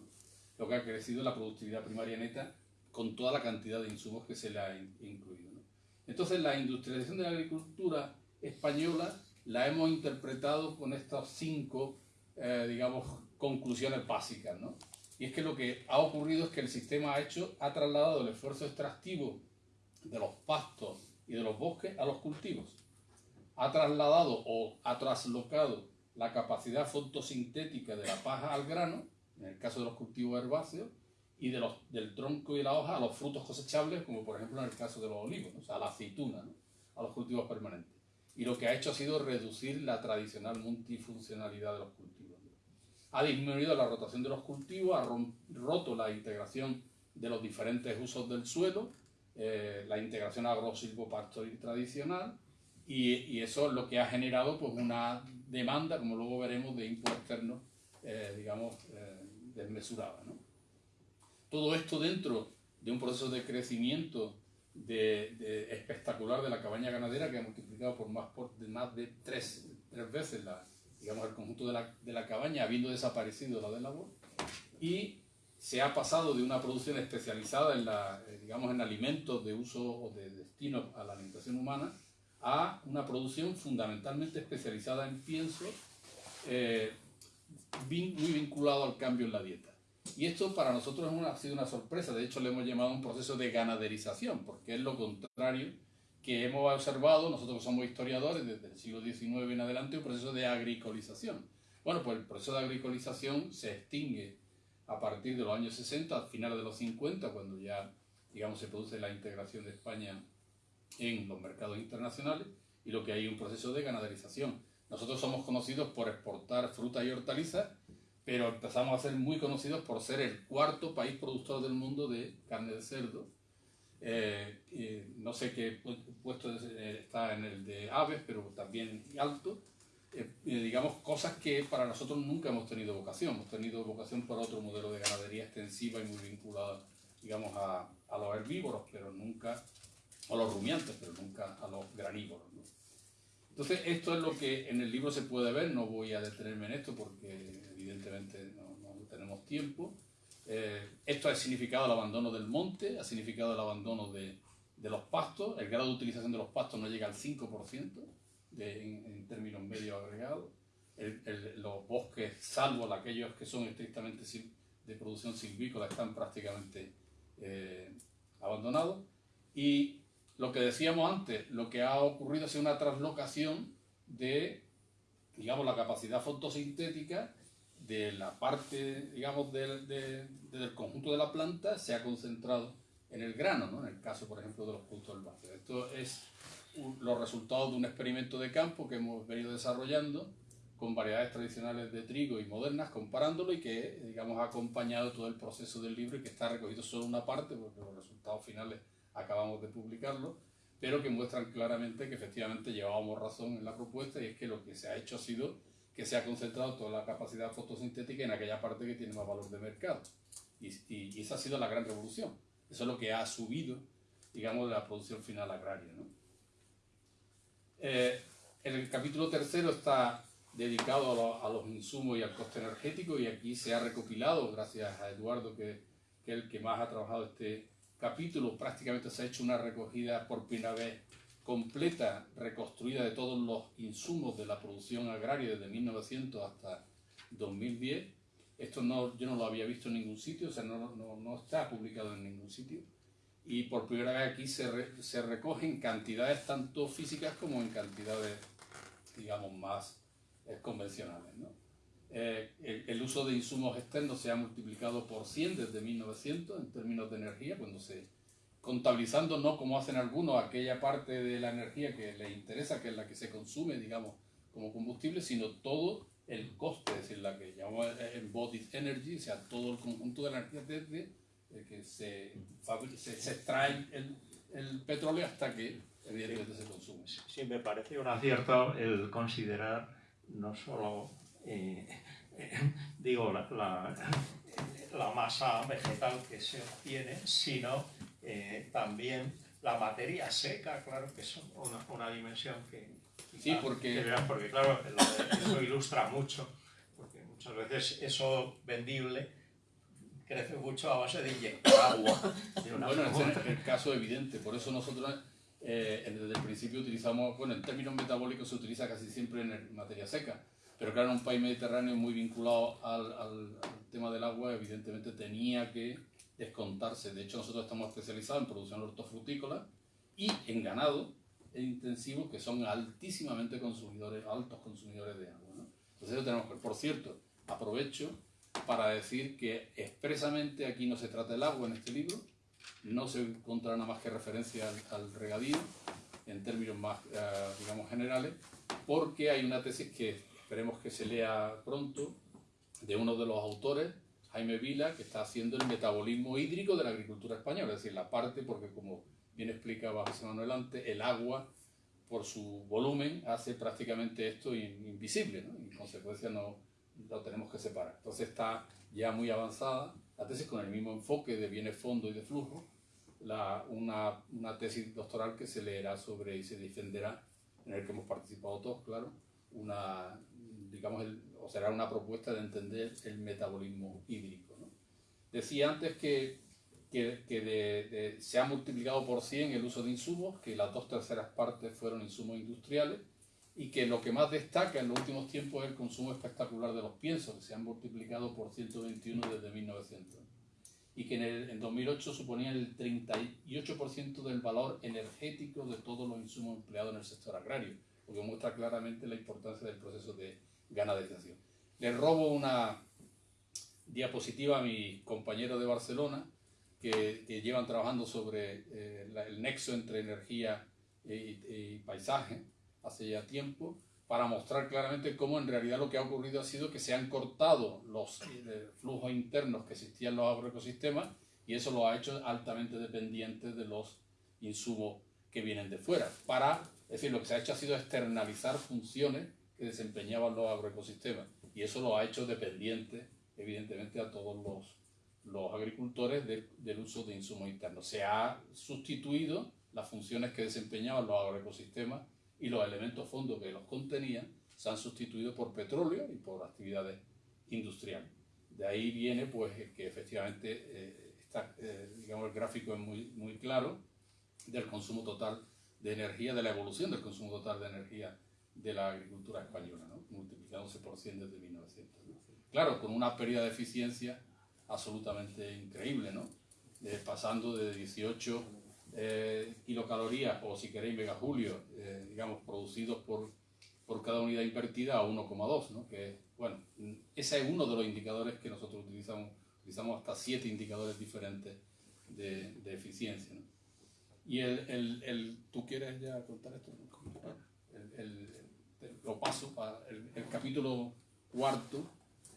Lo que ha crecido la productividad primaria neta con toda la cantidad de insumos que se le ha incluido. ¿no? Entonces la industrialización de la agricultura española la hemos interpretado con estas cinco, eh, digamos, conclusiones básicas, ¿no? Y es que lo que ha ocurrido es que el sistema ha hecho, ha trasladado el esfuerzo extractivo de los pastos y de los bosques a los cultivos ha trasladado o ha traslocado la capacidad fotosintética de la paja al grano, en el caso de los cultivos herbáceos, y de los, del tronco y la hoja a los frutos cosechables, como por ejemplo en el caso de los olivos, o sea, a la aceituna, a los cultivos permanentes. Y lo que ha hecho ha sido reducir la tradicional multifuncionalidad de los cultivos. Ha disminuido la rotación de los cultivos, ha roto la integración de los diferentes usos del suelo, eh, la integración agro-silvopastoril tradicional, y, eso es lo que ha generado pues, una demanda, como luego veremos, de input externo, eh, digamos, eh, desmesurada. ¿no? Todo esto dentro de un proceso de crecimiento de, espectacular de la cabaña ganadera que ha multiplicado por más, por, de, más de tres, tres veces la, digamos, el conjunto de la, de la cabaña, habiendo desaparecido la de labor, y se ha pasado de una producción especializada en, la, eh, digamos, en alimentos de uso o de destino a la alimentación humana a una producción fundamentalmente especializada en pienso, eh, muy vinculado al cambio en la dieta. Y esto para nosotros ha sido una sorpresa, de hecho le hemos llamado un proceso de ganaderización, porque es lo contrario que hemos observado, nosotros somos historiadores desde el siglo XIX en adelante, un proceso de agricolización. Bueno, pues el proceso de agricolización se extingue a partir de los años 60, al final de los 50, cuando ya, digamos, se produce la integración de España en los mercados internacionales y lo que hay un proceso de ganaderización. Nosotros somos conocidos por exportar frutas y hortalizas, pero empezamos a ser muy conocidos por ser el cuarto país productor del mundo de carne de cerdo. Eh, no sé qué puesto eh, está en el de aves, pero también alto. Eh, digamos, cosas que para nosotros nunca hemos tenido vocación. Hemos tenido vocación por otro modelo de ganadería extensiva y muy vinculada, digamos, a, a los herbívoros, pero nunca a los rumiantes, pero nunca a los granívoros. Entonces, esto es lo que en el libro se puede ver, no voy a detenerme en esto porque evidentemente no, tenemos tiempo. Eh, esto ha significado el abandono del monte, ha significado el abandono de, de los pastos, el grado de utilización de los pastos no llega al 5% de, en, términos medio agregados. los bosques, salvo aquellos que son estrictamente de producción silvícola, están prácticamente eh, abandonados. Y lo que decíamos antes, lo que ha ocurrido es una traslocación de, digamos, la capacidad fotosintética de la parte, digamos, del, conjunto de la planta se ha concentrado en el grano, ¿no? en el caso, por ejemplo, de los productos herbáceos. Esto es los resultados de un experimento de campo que hemos venido desarrollando con variedades tradicionales de trigo y modernas, comparándolo y que, digamos, ha acompañado todo el proceso del libro y que está recogido solo una parte, porque los resultados finales acabamos de publicarlo, pero que muestran claramente que efectivamente llevábamos razón en la propuesta y es que lo que se ha hecho ha sido que se ha concentrado toda la capacidad fotosintética en aquella parte que tiene más valor de mercado. Y, y, esa ha sido la gran revolución. Eso es lo que ha subido, digamos, la producción final agraria. ¿no? Eh, el capítulo tercero está dedicado a, los insumos y al coste energético y aquí se ha recopilado, gracias a Eduardo, que, que es el que más ha trabajado este capítulo, prácticamente se ha hecho una recogida por primera vez completa, reconstruida de todos los insumos de la producción agraria desde 1900 hasta 2010. Esto no, yo no lo había visto en ningún sitio, o sea, no, no, no está publicado en ningún sitio. Y por primera vez aquí se, se recogen cantidades tanto físicas como en cantidades, digamos, más convencionales. ¿no? Eh, el, el, uso de insumos externos se ha multiplicado por 100 desde 1900 en términos de energía, cuando se contabilizando no como hacen algunos aquella parte de la energía que les interesa, que es la que se consume, digamos, como combustible, sino todo el coste, es decir, la que llamamos embodied energy, o sea, todo el conjunto de la energía desde que se, se, extrae el, el, petróleo hasta que evidentemente se consume. Sí, me parece un acierto el considerar no solo, eh, digo, la, la, la masa vegetal que se obtiene, sino eh, también la materia seca, claro, que es una, una dimensión que... Sí, porque... porque claro, eso ilustra mucho, porque muchas veces eso vendible crece mucho a base de inyectar agua. bueno, ese es el caso evidente, por eso nosotros eh, desde el principio utilizamos, bueno, en términos metabólicos se utiliza casi siempre en materia seca, pero claro, un país mediterráneo muy vinculado al, al tema del agua, evidentemente tenía que descontarse. De hecho, nosotros estamos especializados en producción hortofrutícola y en ganado e intensivo, que son altísimamente consumidores, altos consumidores de agua. ¿no? Entonces, eso tenemos que, por cierto, aprovecho para decir que expresamente aquí no se trata del agua en este libro, no se encontrará nada más que referencia al, regadío en términos más, eh, digamos, generales, porque hay una tesis que esperemos que se lea pronto de uno de los autores Jaime Vila, que está haciendo el metabolismo hídrico de la agricultura española, es decir, la parte, porque como bien explicaba José Manuel antes, el agua, por su volumen, hace prácticamente esto invisible, ¿no? y en consecuencia no lo tenemos que separar. Entonces está ya muy avanzada la tesis con el mismo enfoque de bienes fondo y de flujo, la, una, una tesis doctoral que se leerá sobre y se defenderá, en el que hemos participado todos, claro, una, digamos, el, o será una propuesta de entender el metabolismo hídrico. Decía antes que, que, que se ha multiplicado por 100 el uso de insumos, que las dos terceras partes fueron insumos industriales y que lo que más destaca en los últimos tiempos es el consumo espectacular de los piensos, que se han multiplicado por 121 desde 1900 y que en, el, en 2008 suponían el 38% del valor energético de todos los insumos empleados en el sector agrario, lo que muestra claramente la importancia del proceso de ganaderización. Le robo una diapositiva a mis compañeros de Barcelona que, que llevan trabajando sobre eh, el nexo entre energía y, paisaje hace ya tiempo para mostrar claramente cómo en realidad lo que ha ocurrido ha sido que se han cortado los eh, flujos internos que existían en los agroecosistemas y eso lo ha hecho altamente dependientes de los insumos que vienen de fuera. Para, es decir, lo que se ha hecho ha sido externalizar funciones que desempeñaban los agroecosistemas. Y eso lo ha hecho dependiente, evidentemente, a todos los, los agricultores del uso de insumos internos. Se ha sustituido las funciones que desempeñaban los agroecosistemas y los elementos fondos que los contenían se han sustituido por petróleo y por actividades industriales. De ahí viene pues que efectivamente eh, está, eh, digamos, el gráfico es muy, muy claro del consumo total de energía, de la evolución del consumo total de energía de la agricultura española, ¿no? multiplicándose por 100 desde 1900. Claro, con una pérdida de eficiencia absolutamente increíble, ¿no? pasando de 18 eh, kilocalorías, o si queréis megajulio, eh, digamos, producidos por, por cada unidad invertida a 1,2, ¿no? que, bueno, ese es uno de los indicadores que nosotros utilizamos, utilizamos hasta siete indicadores diferentes de, de eficiencia. ¿no? Y el, el, el, ¿tú quieres ya contar esto? Lo paso para el, capítulo cuarto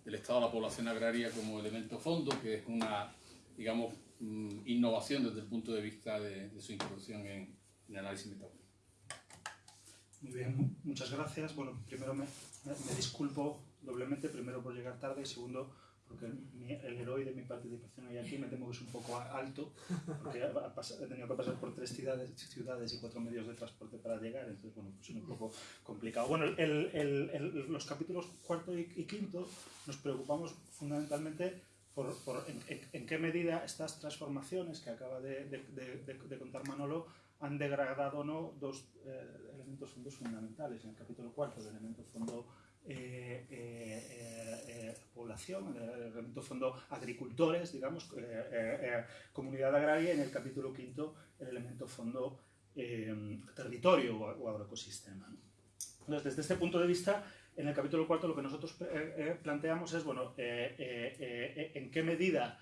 del estado de la población agraria como elemento fondo, que es una, digamos, mm, innovación desde el punto de vista de, su introducción en, el análisis metodológico. Muy bien, muchas gracias. Bueno, primero me, me disculpo doblemente, primero por llegar tarde y segundo porque el héroe de mi participación hoy aquí me temo que es un poco alto, porque he tenido que pasar por tres ciudades, ciudades y cuatro medios de transporte para llegar, entonces bueno, pues es un poco complicado. Bueno, el, el, los capítulos cuarto y, quinto nos preocupamos fundamentalmente por, por en, qué medida estas transformaciones que acaba de, de, de, contar Manolo han degradado o no dos eh, elementos fondos fundamentales. En el capítulo cuarto, el elemento fondo eh, eh, eh, población, en el elemento fondo agricultores, digamos, comunidad agraria, en el capítulo quinto el elemento fondo territorio o, agroecosistema. Entonces, desde este punto de vista, en el capítulo cuarto lo que nosotros planteamos es, bueno, en qué medida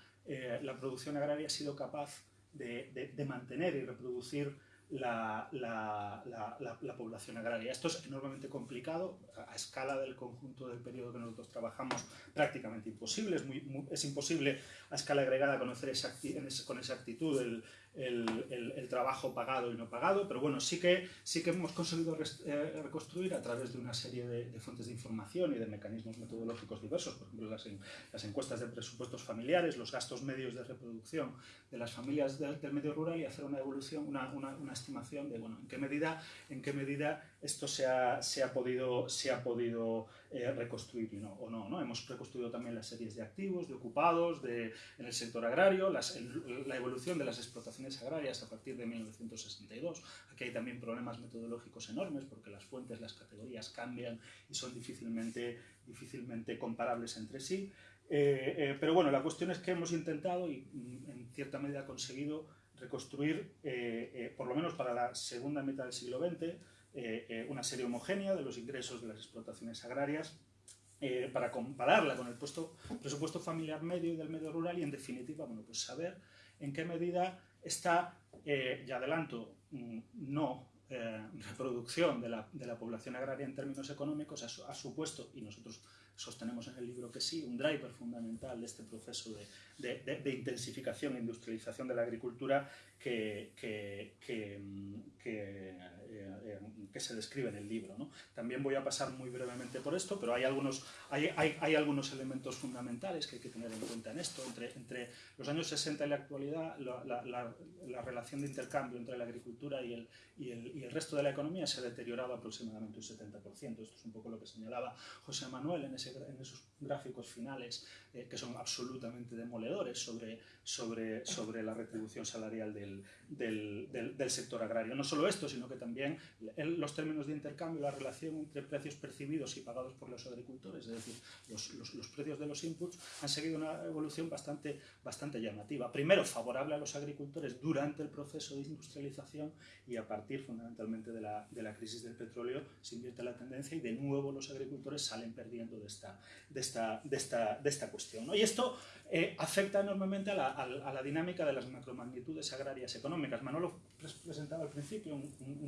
la producción agraria ha sido capaz de mantener y reproducir la, la, la, la, población agraria. Esto es enormemente complicado, a, escala del conjunto del periodo que nosotros trabajamos, prácticamente imposible. Es, muy, es imposible a escala agregada conocer con exactitud el, el, trabajo pagado y no pagado, pero bueno, sí que, sí que hemos conseguido eh, reconstruir a través de una serie de, fuentes de información y de mecanismos metodológicos diversos, por ejemplo, las, encuestas de presupuestos familiares, los gastos medios de reproducción de las familias del medio rural y hacer una evolución, una, una, una, estimación de, bueno, en qué medida, en qué medida esto se ha, se ha podido, se ha podido eh, reconstruir no, o no, no. Hemos reconstruido también las series de activos, de ocupados, de, en el sector agrario, las, la evolución de las explotaciones agrarias a partir de 1962. Aquí hay también problemas metodológicos enormes porque las fuentes, las categorías cambian y son difícilmente, difícilmente comparables entre sí. Eh, eh, pero bueno, la cuestión es que hemos intentado y mm, en cierta medida conseguido reconstruir, por lo menos para la segunda mitad del siglo XX, eh, eh, una serie homogénea de los ingresos de las explotaciones agrarias eh, para compararla con el puesto, presupuesto familiar medio y del medio rural y en definitiva bueno, pues saber en qué medida esta, ya adelanto, mm, no reproducción de la, de la, población agraria en términos económicos ha, ha supuesto, y nosotros sostenemos en el libro que sí, un driver fundamental de este proceso de, de, de intensificación e industrialización de la agricultura que, que, que, eh, eh, que, se describe en el libro. ¿no? También voy a pasar muy brevemente por esto, pero hay algunos, hay, hay, hay, algunos elementos fundamentales que hay que tener en cuenta en esto. Entre, entre los años 60 y la actualidad, la, la, la, relación de intercambio entre la agricultura y el, y, el, y el, resto de la economía se ha deteriorado aproximadamente un 70%. Esto es un poco lo que señalaba José Manuel en, ese, en esos gráficos finales eh, que son absolutamente demoledores sobre, sobre, sobre la retribución salarial del, del, del, sector agrario. No solo esto, sino que también los términos de intercambio, la relación entre precios percibidos y pagados por los agricultores, es decir, los, los, los precios de los inputs, han seguido una evolución bastante, bastante llamativa. Primero, favorable a los agricultores durante el proceso de industrialización y a partir fundamentalmente de la, de la crisis del petróleo se invierte la tendencia y de nuevo los agricultores salen perdiendo de esta, de esta, de esta, de esta cuestión. ¿no? Y esto eh, afecta enormemente a la, a, la, dinámica de las macromagnitudes agrarias económicas. Manolo presentaba al principio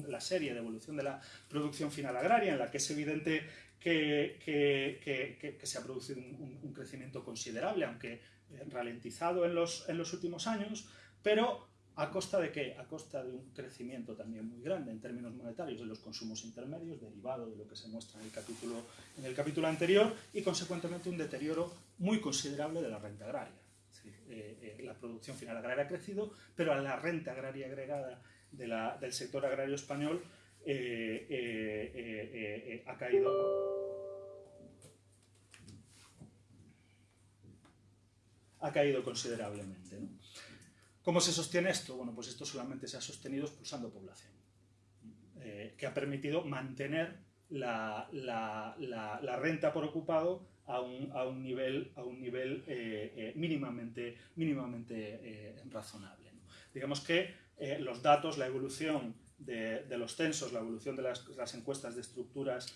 la serie de evolución de la producción final agraria, en la que es evidente que, se ha producido un, crecimiento considerable, aunque eh, ralentizado en los, en los últimos años, pero ¿A costa de qué? A costa de un crecimiento también muy grande en términos monetarios de los consumos intermedios, derivado de lo que se muestra en el capítulo, en el capítulo anterior, y consecuentemente un deterioro muy considerable de la renta agraria. Eh, eh, la producción final agraria ha crecido, pero la renta agraria agregada del sector agrario español eh, eh, ha caído ha caído considerablemente. ¿no? ¿Cómo se sostiene esto? Bueno, pues esto solamente se ha sostenido expulsando población, que ha permitido mantener la, la, renta por ocupado a un, a un nivel, a un nivel eh, eh, mínimamente, mínimamente eh, razonable. Digamos que los datos, la evolución de, los censos, la evolución de las, encuestas de estructuras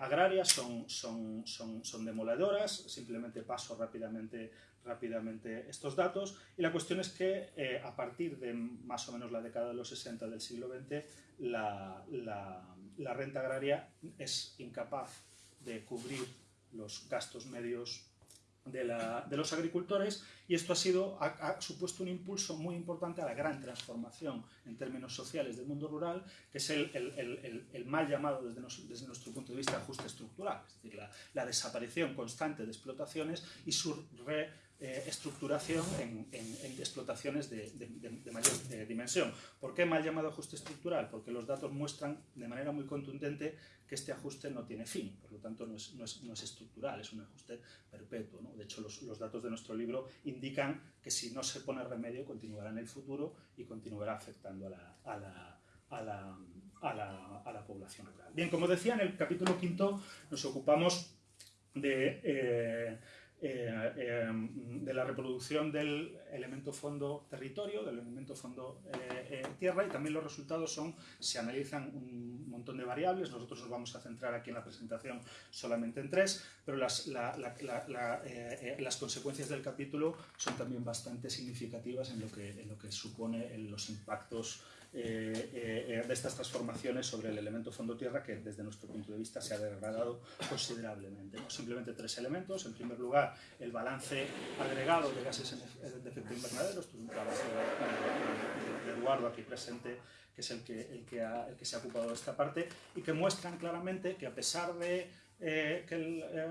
agrarias son, son, son, son, demoledoras. Simplemente paso rápidamente, rápidamente estos datos. Y la cuestión es que a partir de más o menos la década de los 60 del siglo XX, la, la renta agraria es incapaz de cubrir los gastos medios de, los agricultores y esto ha, sido, ha, supuesto un impulso muy importante a la gran transformación en términos sociales del mundo rural, que es el, el, mal llamado desde, desde, nuestro punto de vista ajuste estructural, es decir, la, la desaparición constante de explotaciones y su re eh, estructuración en, explotaciones de, mayor eh, dimensión. ¿Por qué mal llamado ajuste estructural? Porque los datos muestran de manera muy contundente que este ajuste no tiene fin, por lo tanto no es, no es, estructural, es un ajuste perpetuo. De hecho, los, los, datos de nuestro libro indican que si no se pone remedio continuará en el futuro y continuará afectando a la, a la, a la, a la, a la población rural. Bien, como decía, en el capítulo quinto nos ocupamos de... Eh, eh, eh, de la reproducción del elemento fondo territorio, del elemento fondo tierra y también los resultados son, se analizan un montón variables, nosotros nos vamos a centrar aquí en la presentación solamente en tres, pero las, las consecuencias del capítulo son también bastante significativas en lo que, en lo que supone en los impactos eh, eh, de estas transformaciones sobre el elemento fondo-tierra que desde nuestro punto de vista se ha degradado considerablemente. Simplemente tres elementos. En primer lugar, el balance agregado de gases de efecto invernadero. Esto es un trabajo de, Eduardo aquí presente que es el que, el que, el que se ha ocupado de esta parte y que muestran claramente que a pesar de eh, que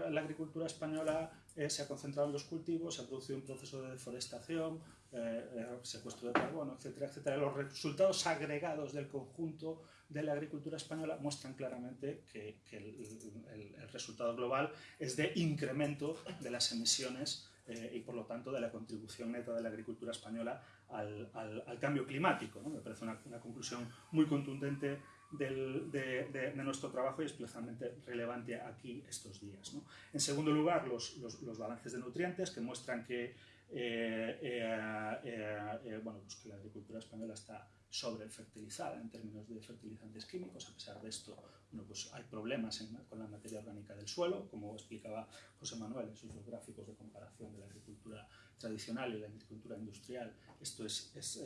la agricultura española se ha concentrado en los cultivos, se ha producido un proceso de deforestación, eh, eh, secuestro de carbono, etcétera, etcétera. Los resultados agregados del conjunto de la agricultura española muestran claramente que, el, resultado global es de incremento de las emisiones eh, y por lo tanto de la contribución neta de la agricultura española al, cambio climático. Me parece una, conclusión muy contundente de, nuestro trabajo y especialmente relevante aquí estos días. En segundo lugar, los, balances de nutrientes que muestran que eh, eh, eh, bueno, pues la agricultura española está sobrefertilizada en términos de fertilizantes químicos. A pesar de esto, bueno, pues hay problemas con la materia orgánica del suelo, como explicaba José Manuel en sus gráficos de comparación de la agricultura tradicional y la agricultura industrial. Esto es, es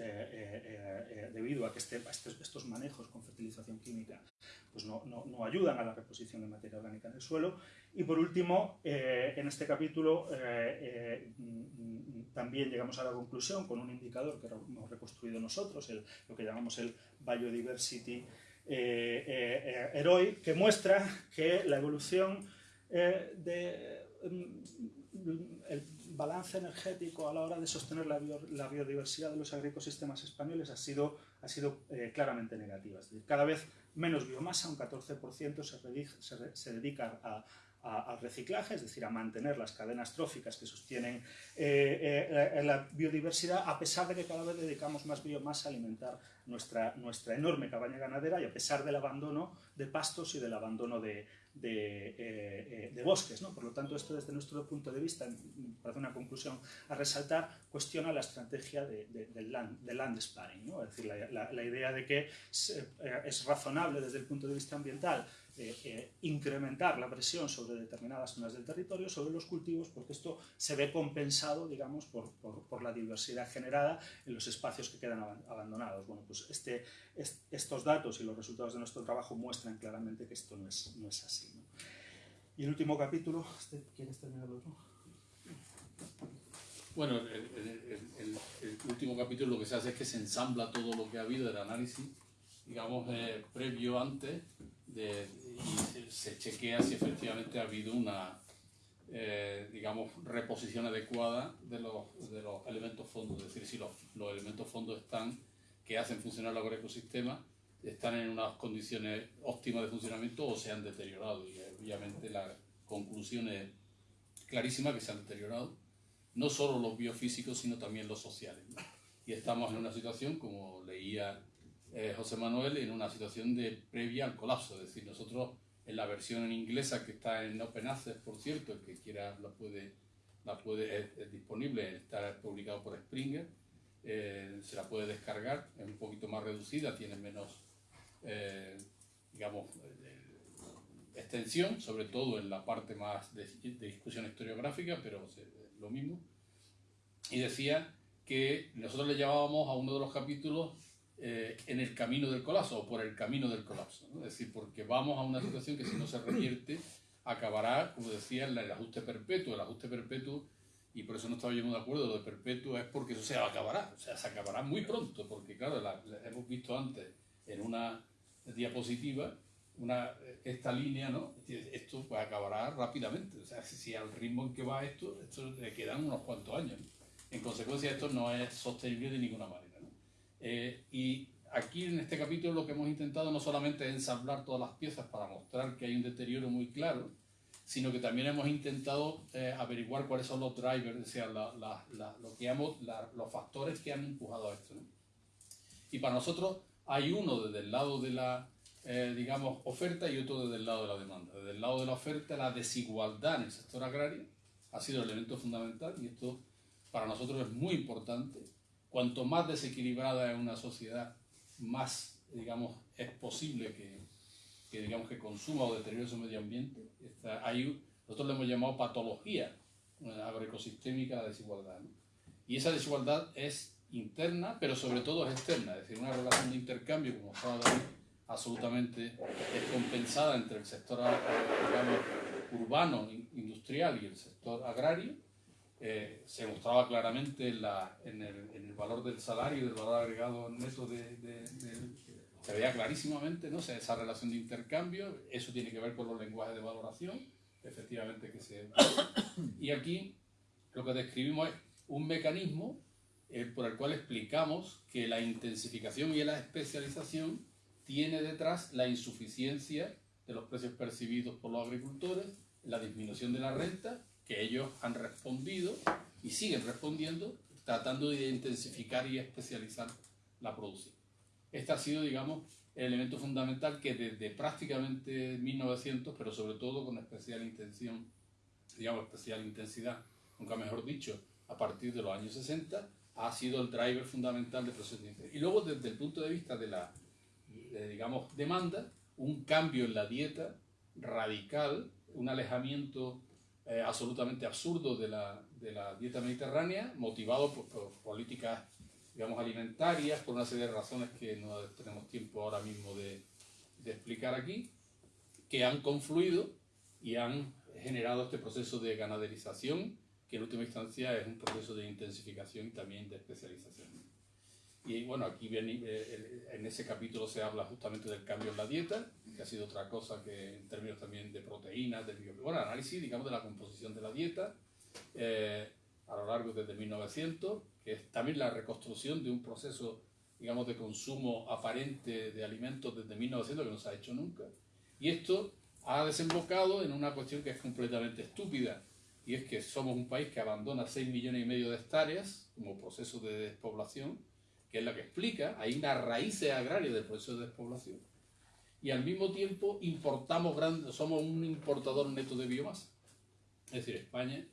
debido a que este, estos, manejos con fertilización química pues no, no, ayudan a la reposición de materia orgánica en el suelo. Y por último, eh, en este capítulo eh, eh, también llegamos a la conclusión con un indicador que hemos reconstruido nosotros, el, lo que llamamos el Biodiversity HEROI, que muestra que la evolución de el balance energético a la hora de sostener la, biodiversidad de los agroecosistemas españoles ha sido, ha sido claramente negativa. Es decir, cada vez menos biomasa, un 14% se, dedica a, reciclaje, es decir, a mantener las cadenas tróficas que sostienen eh, eh, la biodiversidad, a pesar de que cada vez dedicamos más biomasa a alimentar nuestra, nuestra enorme cabaña ganadera y a pesar del abandono de pastos y del abandono de, de, eh, bosques. ¿no? Por lo tanto, esto desde nuestro punto de vista, para hacer una conclusión a resaltar, cuestiona la estrategia del, land, sparing, ¿no? es decir, la, la, idea de que es razonable desde el punto de vista ambiental eh, eh, incrementar la presión sobre determinadas zonas del territorio, sobre los cultivos, porque esto se ve compensado, digamos, por, por, la diversidad generada en los espacios que quedan abandonados. Bueno, pues este, estos datos y los resultados de nuestro trabajo muestran claramente que esto no es, no es así. Y el último capítulo, este, ¿quieres terminarlo tú? Bueno, el, el, último capítulo lo que se hace es que se ensambla todo lo que ha habido del análisis, digamos, eh, previo antes y se chequea si efectivamente ha habido una, eh, digamos, reposición adecuada de los, de los elementos fondos, es decir, si los, los elementos fondos están, que hacen funcionar el ecosistema están en unas condiciones óptimas de funcionamiento o se han deteriorado. Y obviamente la conclusión es clarísima que se han deteriorado, no solo los biofísicos, sino también los sociales. Y estamos en una situación, como leía eh, José Manuel en una situación de previa al colapso. Es decir, nosotros en la versión en inglesa que está en Open Access, por cierto, el que quiera la puede, la puede es, disponible, está publicado por Springer, eh, se la puede descargar, es un poquito más reducida, tiene menos, eh, digamos, extensión, sobre todo en la parte más de, discusión historiográfica, pero lo mismo. y decía que nosotros le llamábamos a uno de los capítulos eh, en el camino del colapso o por el camino del colapso. Es decir, porque vamos a una situación que si no se revierte acabará, como decía, el ajuste perpetuo. El ajuste perpetuo, y por eso no estaba yo muy de acuerdo, lo de perpetuo es porque eso se acabará, o sea, se acabará muy pronto, porque claro, hemos visto antes en una diapositiva esta línea, ¿no? Esto pues acabará rápidamente. O sea, si, al ritmo en que va esto, esto le quedan unos cuantos años. En consecuencia, esto no es sostenible de ninguna manera. Eh, y aquí en este capítulo lo que hemos intentado no solamente es ensamblar todas las piezas para mostrar que hay un deterioro muy claro, sino que también hemos intentado eh, averiguar cuáles son los drivers, o sea, la, la, lo que los factores que han empujado a esto. ¿no? Y para nosotros hay uno desde el lado de la, eh, digamos, oferta y otro desde el lado de la demanda. Desde el lado de la oferta, la desigualdad en el sector agrario ha sido el elemento fundamental y esto para nosotros es muy importante. Cuanto más desequilibrada es una sociedad, más, digamos, es posible que, que digamos, que consuma o deteriore su medio ambiente. hay, nosotros le hemos llamado patología agroecosistémica a la desigualdad. Y esa desigualdad es interna, pero sobre todo es externa, es decir, una relación de intercambio, como estaba David, absolutamente descompensada entre el sector urbano, industrial y el sector agrario, eh, se mostraba claramente en, el, valor del salario y del valor agregado neto de, se veía clarísimamente ¿no? esa relación de intercambio, eso tiene que ver con los lenguajes de valoración, efectivamente que se... Y aquí lo que describimos es un mecanismo eh, por el cual explicamos que la intensificación y la especialización tiene detrás la insuficiencia de los precios percibidos por los agricultores, la disminución de la renta, que ellos han respondido y siguen respondiendo, tratando de intensificar y especializar la producción. Este ha sido, digamos, el elemento fundamental que desde prácticamente 1900, pero sobre todo con especial intención, digamos, especial intensidad, nunca mejor dicho, a partir de los años 60, ha sido el driver fundamental del proceso de Y luego, desde el punto de vista de la digamos, demanda, un cambio en la dieta radical, un alejamiento eh, absolutamente absurdo de la, de la, dieta mediterránea, motivado por, políticas, digamos, alimentarias, por una serie de razones que no tenemos tiempo ahora mismo de, de explicar aquí, que han confluido y han generado este proceso de ganaderización, que en última instancia es un proceso de intensificación y también de especialización. Y bueno, aquí viene, eh, en ese capítulo se habla justamente del cambio en la dieta, que ha sido otra cosa que en términos también de proteínas, de bueno, análisis, digamos, de la composición de la dieta eh, a lo largo desde 1900, que es también la reconstrucción de un proceso, digamos, de consumo aparente de alimentos desde 1900 que no se ha hecho nunca. Y esto ha desembocado en una cuestión que es completamente estúpida, y es que somos un país que abandona 6 millones y medio de hectáreas como proceso de despoblación, que es la que explica, hay unas raíces agrarias del proceso de despoblación, y al mismo tiempo importamos grandes, somos un importador neto de biomasa. Es decir, España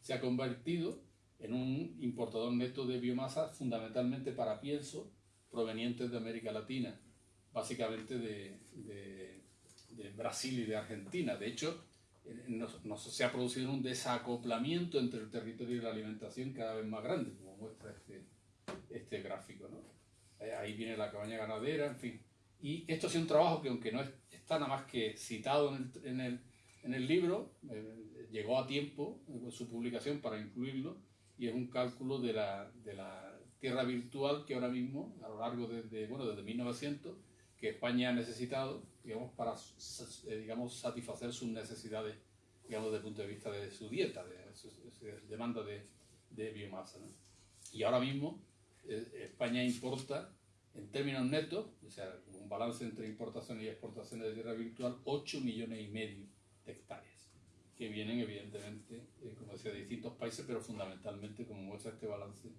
se ha convertido en un importador neto de biomasa fundamentalmente para pienso provenientes de América Latina, básicamente de, de, de Brasil y de Argentina. De hecho, nos, se ha producido un desacoplamiento entre el territorio y la alimentación cada vez más grande, como muestra este, este gráfico. ¿no? Eh, ahí viene la cabaña ganadera, en fin. Y esto ha sido un trabajo que aunque no está nada más que citado en el, en el, en el libro, eh, llegó a tiempo con su publicación para incluirlo y es un cálculo de la, de la, tierra virtual que ahora mismo, a lo largo de, bueno, desde 1900, que España ha necesitado, digamos, para eh, digamos, satisfacer sus necesidades, digamos, desde el punto de vista de su dieta, de su, demanda de, de biomasa. ¿no? Y ahora mismo eh, España importa, en términos netos, o sea, un balance entre importaciones y exportaciones de tierra virtual, 8 millones y medio de hectáreas, que vienen evidentemente, eh, como decía, de distintos países, pero fundamentalmente, como muestra este balance,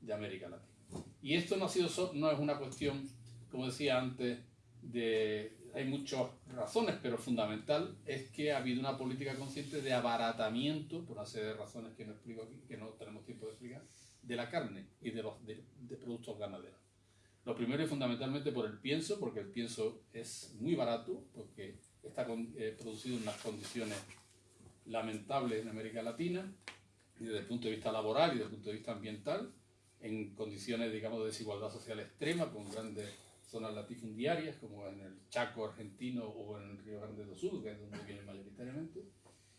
de América Latina. Y esto no, ha sido no es una cuestión, como decía antes, de, hay muchas razones, pero fundamental es que ha habido una política consciente de abaratamiento, por una serie de razones que no explico aquí, que no tenemos tiempo de explicar, de la carne y de los de, productos ganaderos. Lo primero es fundamentalmente por el pienso, porque el pienso es muy barato, porque está eh, producido en unas condiciones lamentables en América Latina, desde el punto de vista laboral y desde el punto de vista ambiental, en condiciones, digamos, de desigualdad social extrema, con grandes zonas latifundiarias, como en el Chaco argentino o en el Río Grande do Sul, que es donde vienen mayoritariamente.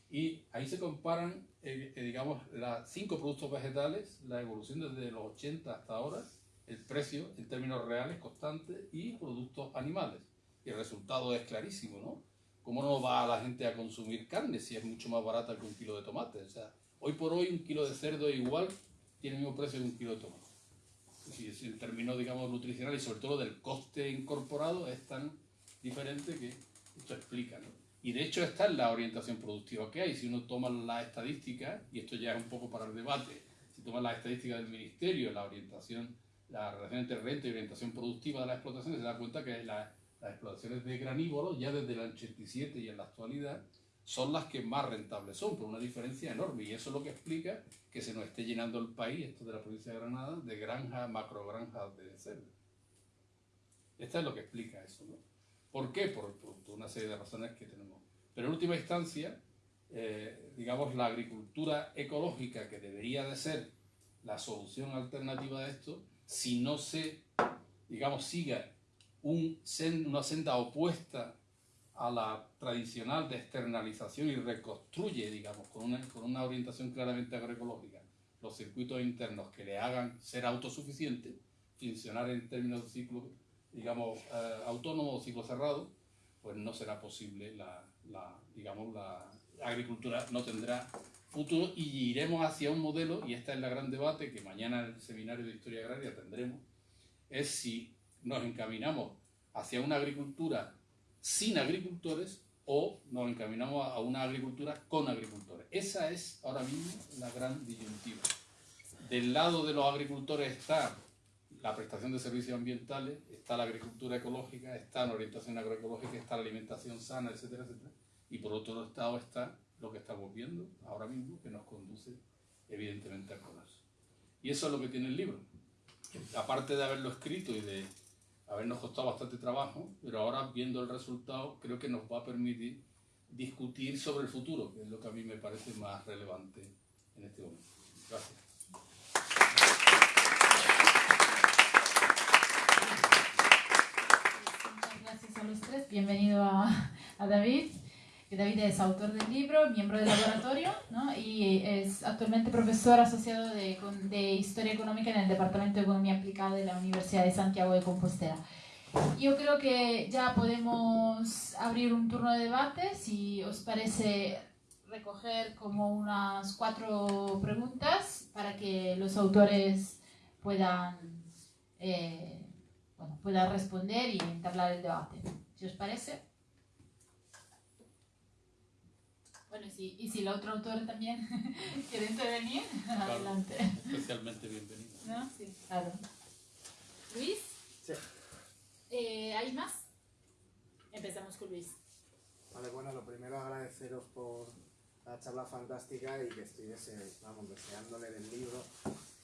Y ahí se comparan, eh, eh, digamos, los cinco productos vegetales, la evolución desde los 80 hasta ahora, el precio en términos reales constante y productos animales. Y el resultado es clarísimo, ¿no? ¿Cómo no va la gente a consumir carne si es mucho más barata que un kilo de tomate? O sea, hoy por hoy un kilo de cerdo igual tiene el mismo precio que un kilo de tomate. Si en términos, digamos, nutricionales y sobre todo del coste incorporado es tan diferente que esto explica, ¿no? Y de hecho esta es la orientación productiva que hay. Si uno toma la estadística, y esto ya es un poco para el debate, si toma la estadística del ministerio, la orientación, la relación entre renta y orientación productiva de las explotaciones, se da cuenta que las explotaciones de granívoros, ya desde el 87 y en la actualidad, son las que más rentables son, por una diferencia enorme. Y eso es lo que explica que se nos esté llenando el país, esto de la provincia de Granada, de granjas, macrogranjas de cerdo. Esto es lo que explica eso. ¿no? ¿Por qué? Por, una serie de razones que tenemos. Pero en última instancia, eh, digamos, la agricultura ecológica, que debería de ser la solución alternativa de esto, si no se, digamos, siga un, una senda opuesta a la tradicional de externalización y reconstruye, digamos, con una, con una orientación claramente agroecológica, los circuitos internos que le hagan ser autosuficiente, funcionar en términos de ciclo, digamos, eh, autónomo o ciclo cerrado, pues no será posible la, la, digamos, la agricultura no tendrá futuro y iremos hacia un modelo, y este es el gran debate que mañana en el seminario de Historia Agraria tendremos, es si nos encaminamos hacia una agricultura sin agricultores o nos encaminamos a una agricultura con agricultores. Esa es ahora mismo la gran disyuntiva. Del lado de los agricultores está la prestación de servicios ambientales, está la agricultura ecológica, está la orientación agroecológica, está la alimentación sana, etcétera, etcétera. Y por otro lado está lo que estamos viendo ahora mismo, que nos conduce evidentemente al colapso. Y eso es lo que tiene el libro. Aparte de haberlo escrito y de habernos costado bastante trabajo, pero ahora viendo el resultado creo que nos va a permitir discutir sobre el futuro, que es lo que a mí me parece más relevante en este momento. Gracias. Gracias a los tres. Bienvenido a, a David. David es autor del libro, miembro del laboratorio ¿no? y es actualmente profesor asociado de, de, Historia Económica en el Departamento de Economía Aplicada de la Universidad de Santiago de Compostela. Yo creo que ya podemos abrir un turno de debate, si os parece recoger como unas cuatro preguntas para que los autores puedan, eh, bueno, puedan responder y entablar el debate. Si os parece. Bueno, sí, y si el otro autor también quiere intervenir, adelante. Especialmente bienvenido. ¿No? Sí, claro. Luis. Sí. Eh, ¿Hay más? Empezamos con Luis. Vale, bueno, lo primero agradeceros por la charla fantástica y que estoy vamos, deseándole del libro.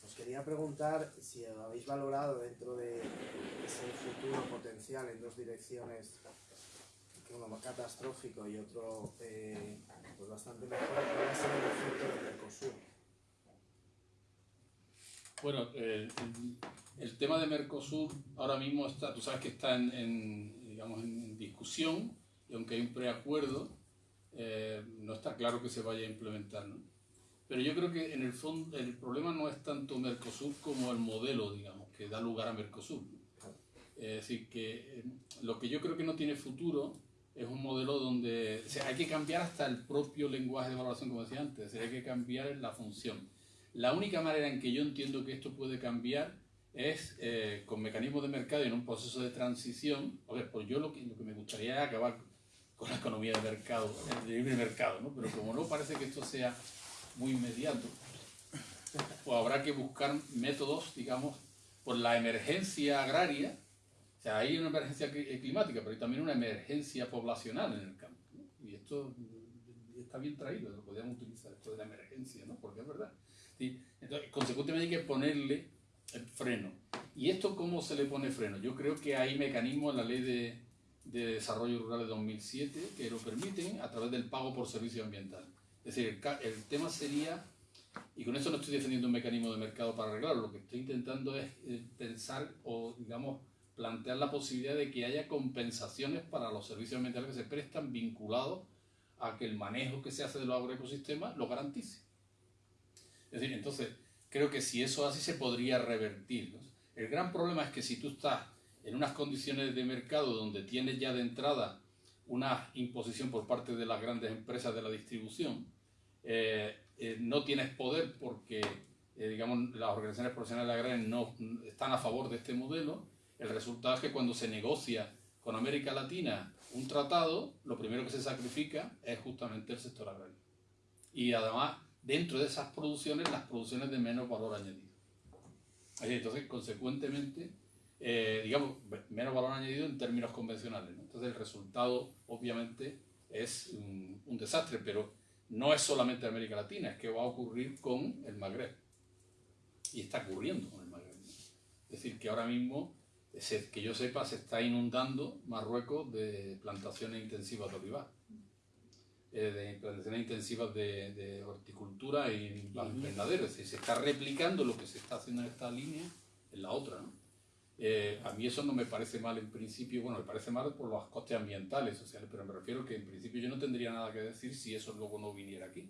Os quería preguntar si habéis valorado dentro de ese futuro potencial en dos direcciones uno catastrófico y otro eh, pues bastante mejor, ¿cuál va a ser el efecto del Mercosur? Bueno, el, el, tema de Mercosur ahora mismo está, tú sabes que está en, digamos, en discusión y aunque hay un preacuerdo, eh, no está claro que se vaya a implementar. ¿no? Pero yo creo que en el fondo el problema no es tanto Mercosur como el modelo, digamos, que da lugar a Mercosur. Es decir, que eh, lo que yo creo que no tiene futuro es un modelo donde hay que cambiar hasta el propio lenguaje de evaluación, como decía antes, hay que cambiar la función. La única manera en que yo entiendo que esto puede cambiar es eh, con mecanismos de mercado y en un proceso de transición. pues yo lo que, lo que me gustaría es acabar con la economía de mercado, el libre mercado, ¿no? pero como no parece que esto sea muy inmediato, pues habrá que buscar métodos, digamos, por la emergencia agraria, o sea, hay una emergencia eh, climática, pero hay también una emergencia poblacional en el campo. Y esto está bien traído, lo podríamos utilizar, esto de la emergencia, ¿no? Porque es verdad. Entonces, consecuentemente hay que ponerle el freno. ¿Y esto cómo se le pone freno? Yo creo que hay mecanismos en la ley de, de Desarrollo Rural de 2007 que lo permiten a través del pago por servicio ambiental. Es decir, el, el tema sería Y con eso no estoy defendiendo un mecanismo de mercado para arreglarlo, lo que estoy intentando es eh, pensar o, digamos, plantear la posibilidad de que haya compensaciones para los servicios ambientales que se prestan vinculados a que el manejo que se hace de los agroecosistemas lo garantice. Es decir, entonces, creo que si eso así se podría revertir. El gran problema es que si tú estás en unas condiciones de mercado donde tienes ya de entrada una imposición por parte de las grandes empresas de la distribución, eh, eh, no tienes poder porque, eh, digamos, las organizaciones profesionales agrarias no están a favor de este modelo, el resultado es que cuando se negocia con América Latina un tratado, lo primero que se sacrifica es justamente el sector agrario. Y además, dentro de esas producciones, las producciones de menos valor añadido. Entonces, consecuentemente, eh, digamos, menos valor añadido en términos convencionales. Entonces, el resultado, obviamente, es un, un, desastre, pero no es solamente América Latina, es que va a ocurrir con el Magreb. Y está ocurriendo con el Magreb. Es decir, que ahora mismo que yo sepa, se está inundando Marruecos de plantaciones intensivas de olivar, eh, de plantaciones intensivas de, horticultura y invernaderos. se está replicando lo que se está haciendo en esta línea en la otra. Eh, a mí eso no me parece mal en principio, bueno, me parece mal por los costes ambientales, sociales, pero me refiero que en principio yo no tendría nada que decir si eso luego no viniera aquí.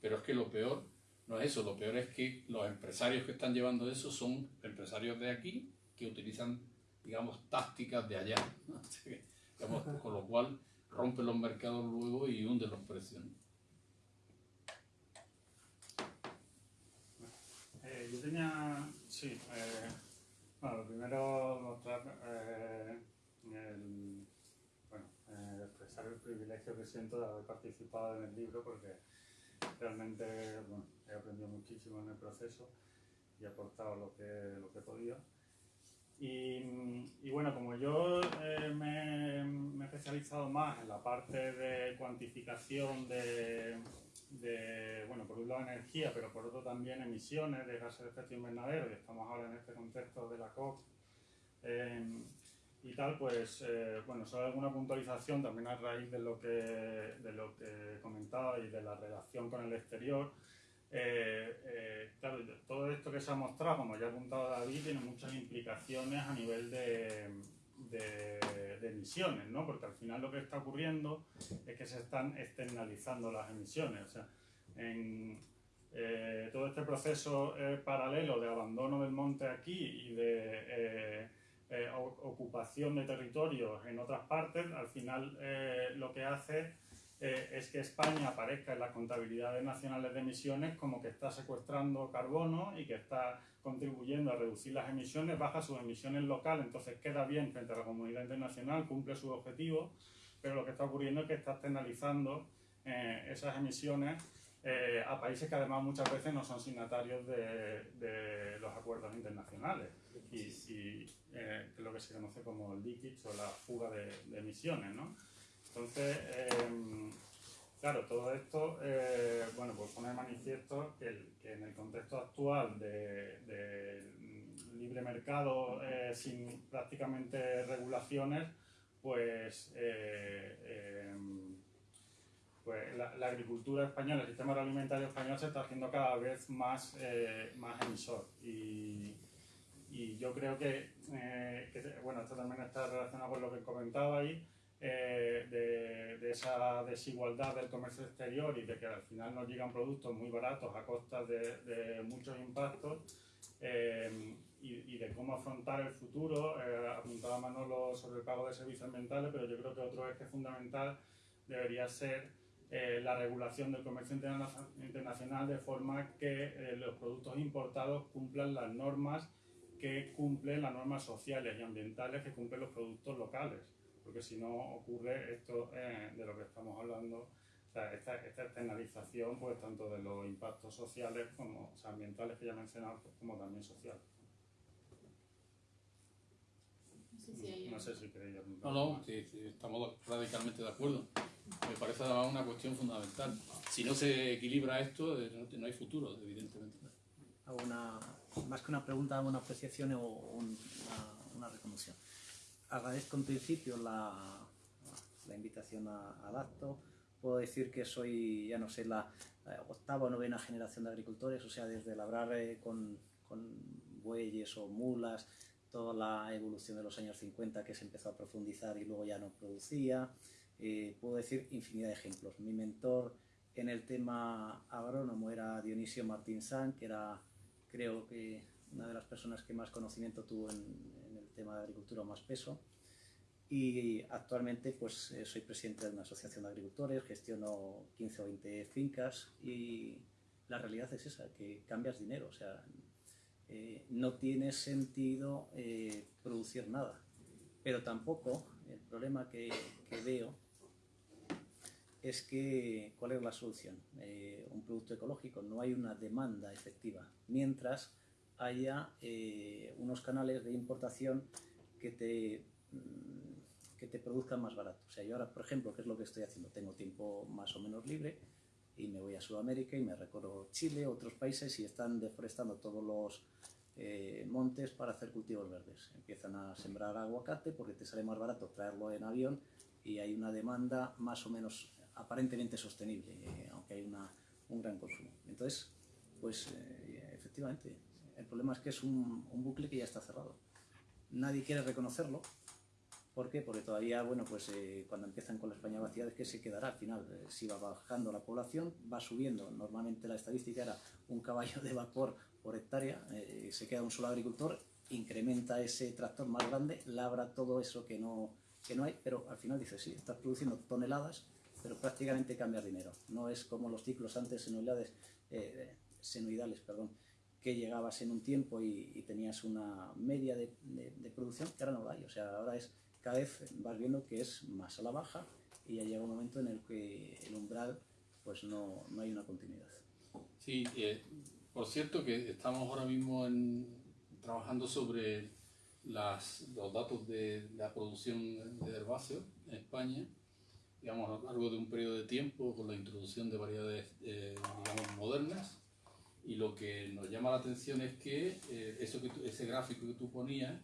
Pero es que lo peor no es eso, lo peor es que los empresarios que están llevando eso son empresarios de aquí que utilizan digamos, tácticas de allá, con lo cual rompe los mercados luego y hunde los precios. Eh, yo tenía, sí, eh, bueno, lo primero mostrar, eh, el, bueno, expresar el privilegio que siento de haber participado en el libro porque realmente bueno, he aprendido muchísimo en el proceso y he aportado lo que, lo que he podido. Y, bueno, como yo eh, me, he especializado más en la parte de cuantificación de, bueno, por un lado energía, pero por otro también emisiones de gases de efecto invernadero, y estamos ahora en este contexto de la COP eh, y tal, pues, eh, bueno, solo alguna puntualización también a raíz de lo que, de lo que comentaba y de la relación con el exterior. Eh, eh, claro, todo esto que se ha mostrado, como ya ha apuntado David, tiene muchas implicaciones a nivel de, de, emisiones, ¿no? porque al final lo que está ocurriendo es que se están externalizando las emisiones. O sea, en eh, todo este proceso paralelo de abandono del monte aquí y de ocupación de territorios en otras partes, al final lo que hace eh, es que España aparezca en las contabilidades nacionales de emisiones como que está secuestrando carbono y que está contribuyendo a reducir las emisiones, baja sus emisiones locales, entonces queda bien frente a la comunidad internacional, cumple sus objetivos, pero lo que está ocurriendo es que está externalizando eh, esas emisiones eh, a países que además muchas veces no son signatarios de, los acuerdos internacionales y, y lo que se conoce como el leakage o la fuga de, de emisiones. ¿no? Entonces, em, claro, todo esto, eh, bueno, pues pone de manifiesto que, en el contexto actual de, libre mercado eh, sin prácticamente regulaciones, pues, eh, em, pues la, agricultura española, el sistema agroalimentario español se está haciendo cada vez más, más emisor. Y, yo creo que, que, bueno, esto también está relacionado con lo que comentaba ahí, eh, de, esa desigualdad del comercio exterior y de que al final nos llegan productos muy baratos a costa de, muchos impactos eh, y, de cómo afrontar el futuro. Eh, apuntaba Manolo sobre el pago de servicios ambientales, pero yo creo que otro eje fundamental debería ser la regulación del comercio internacional de forma que los productos importados cumplan las normas que cumplen las normas sociales y ambientales que cumplen los productos locales porque si no ocurre esto eh, de lo que estamos hablando, esta, externalización, pues tanto de los impactos sociales como ambientales que ya he mencionado, como también sociales. No sé si queréis No, no, sí, estamos radicalmente de acuerdo. Me parece una cuestión fundamental. Si no se equilibra esto, eh, no hay futuro, evidentemente. Una, más que una pregunta, una apreciación o una, una agradezco en principio la, la invitación al acto, puedo decir que soy, ya no sé, la octava o novena generación de agricultores, o sea, desde labrar con, con bueyes o mulas, toda la evolución de los años 50 que se empezó a profundizar y luego ya no producía. Eh, puedo decir infinidad de ejemplos. Mi mentor en el tema agrónomo era Dionisio Martín San, que era, creo que, una de las personas que más conocimiento tuvo en, tema de agricultura más peso. Y actualmente pues eh, soy presidente de una asociación de agricultores, gestiono 15 o 20 fincas y la realidad es esa, que cambias dinero, o sea, eh, no tiene sentido eh, producir nada. Pero tampoco, el problema que, veo es que, ¿cuál es la solución? Eh, un producto ecológico, no hay una demanda efectiva, mientras haya unos canales de importación que te, mm, que te produzcan más barato. O sea, yo ahora, por ejemplo, ¿qué es lo que estoy haciendo? Tengo tiempo más o menos libre y me voy a Sudamérica y me recorro Chile, otros países y están deforestando todos los eh, montes para hacer cultivos verdes. Empiezan a sembrar aguacate porque te sale más barato traerlo en avión y hay una demanda más o menos aparentemente sostenible, eh, aunque hay una, un gran consumo. Entonces, pues eh, efectivamente, el problema es que es un, bucle que ya está cerrado. Nadie quiere reconocerlo, ¿Por qué? Porque todavía, bueno, pues eh, cuando empiezan con la España vacía, es que se quedará al final. Eh, si va bajando la población, va subiendo. Normalmente la estadística era un caballo de vapor por hectárea, eh, se queda un solo agricultor, incrementa ese tractor más grande, labra todo eso que no, que no hay, pero al final dice, sí, estás produciendo toneladas, pero prácticamente cambias dinero. No es como los ciclos antes senoidales, senoidales, perdón, que llegabas en un tiempo y, tenías una media de, de, de, producción, que ahora no hay. O sea, ahora es cada vez vas viendo que es más a la baja y ya llega un momento en el que el umbral pues no, no hay una continuidad. Sí, eh, por cierto que estamos ahora mismo en, trabajando sobre las, los datos de la producción de herbáceos en España, digamos a lo largo de un periodo de tiempo con la introducción de variedades eh, digamos, modernas y lo que nos llama la atención es que eh, eso que ese gráfico que tú ponías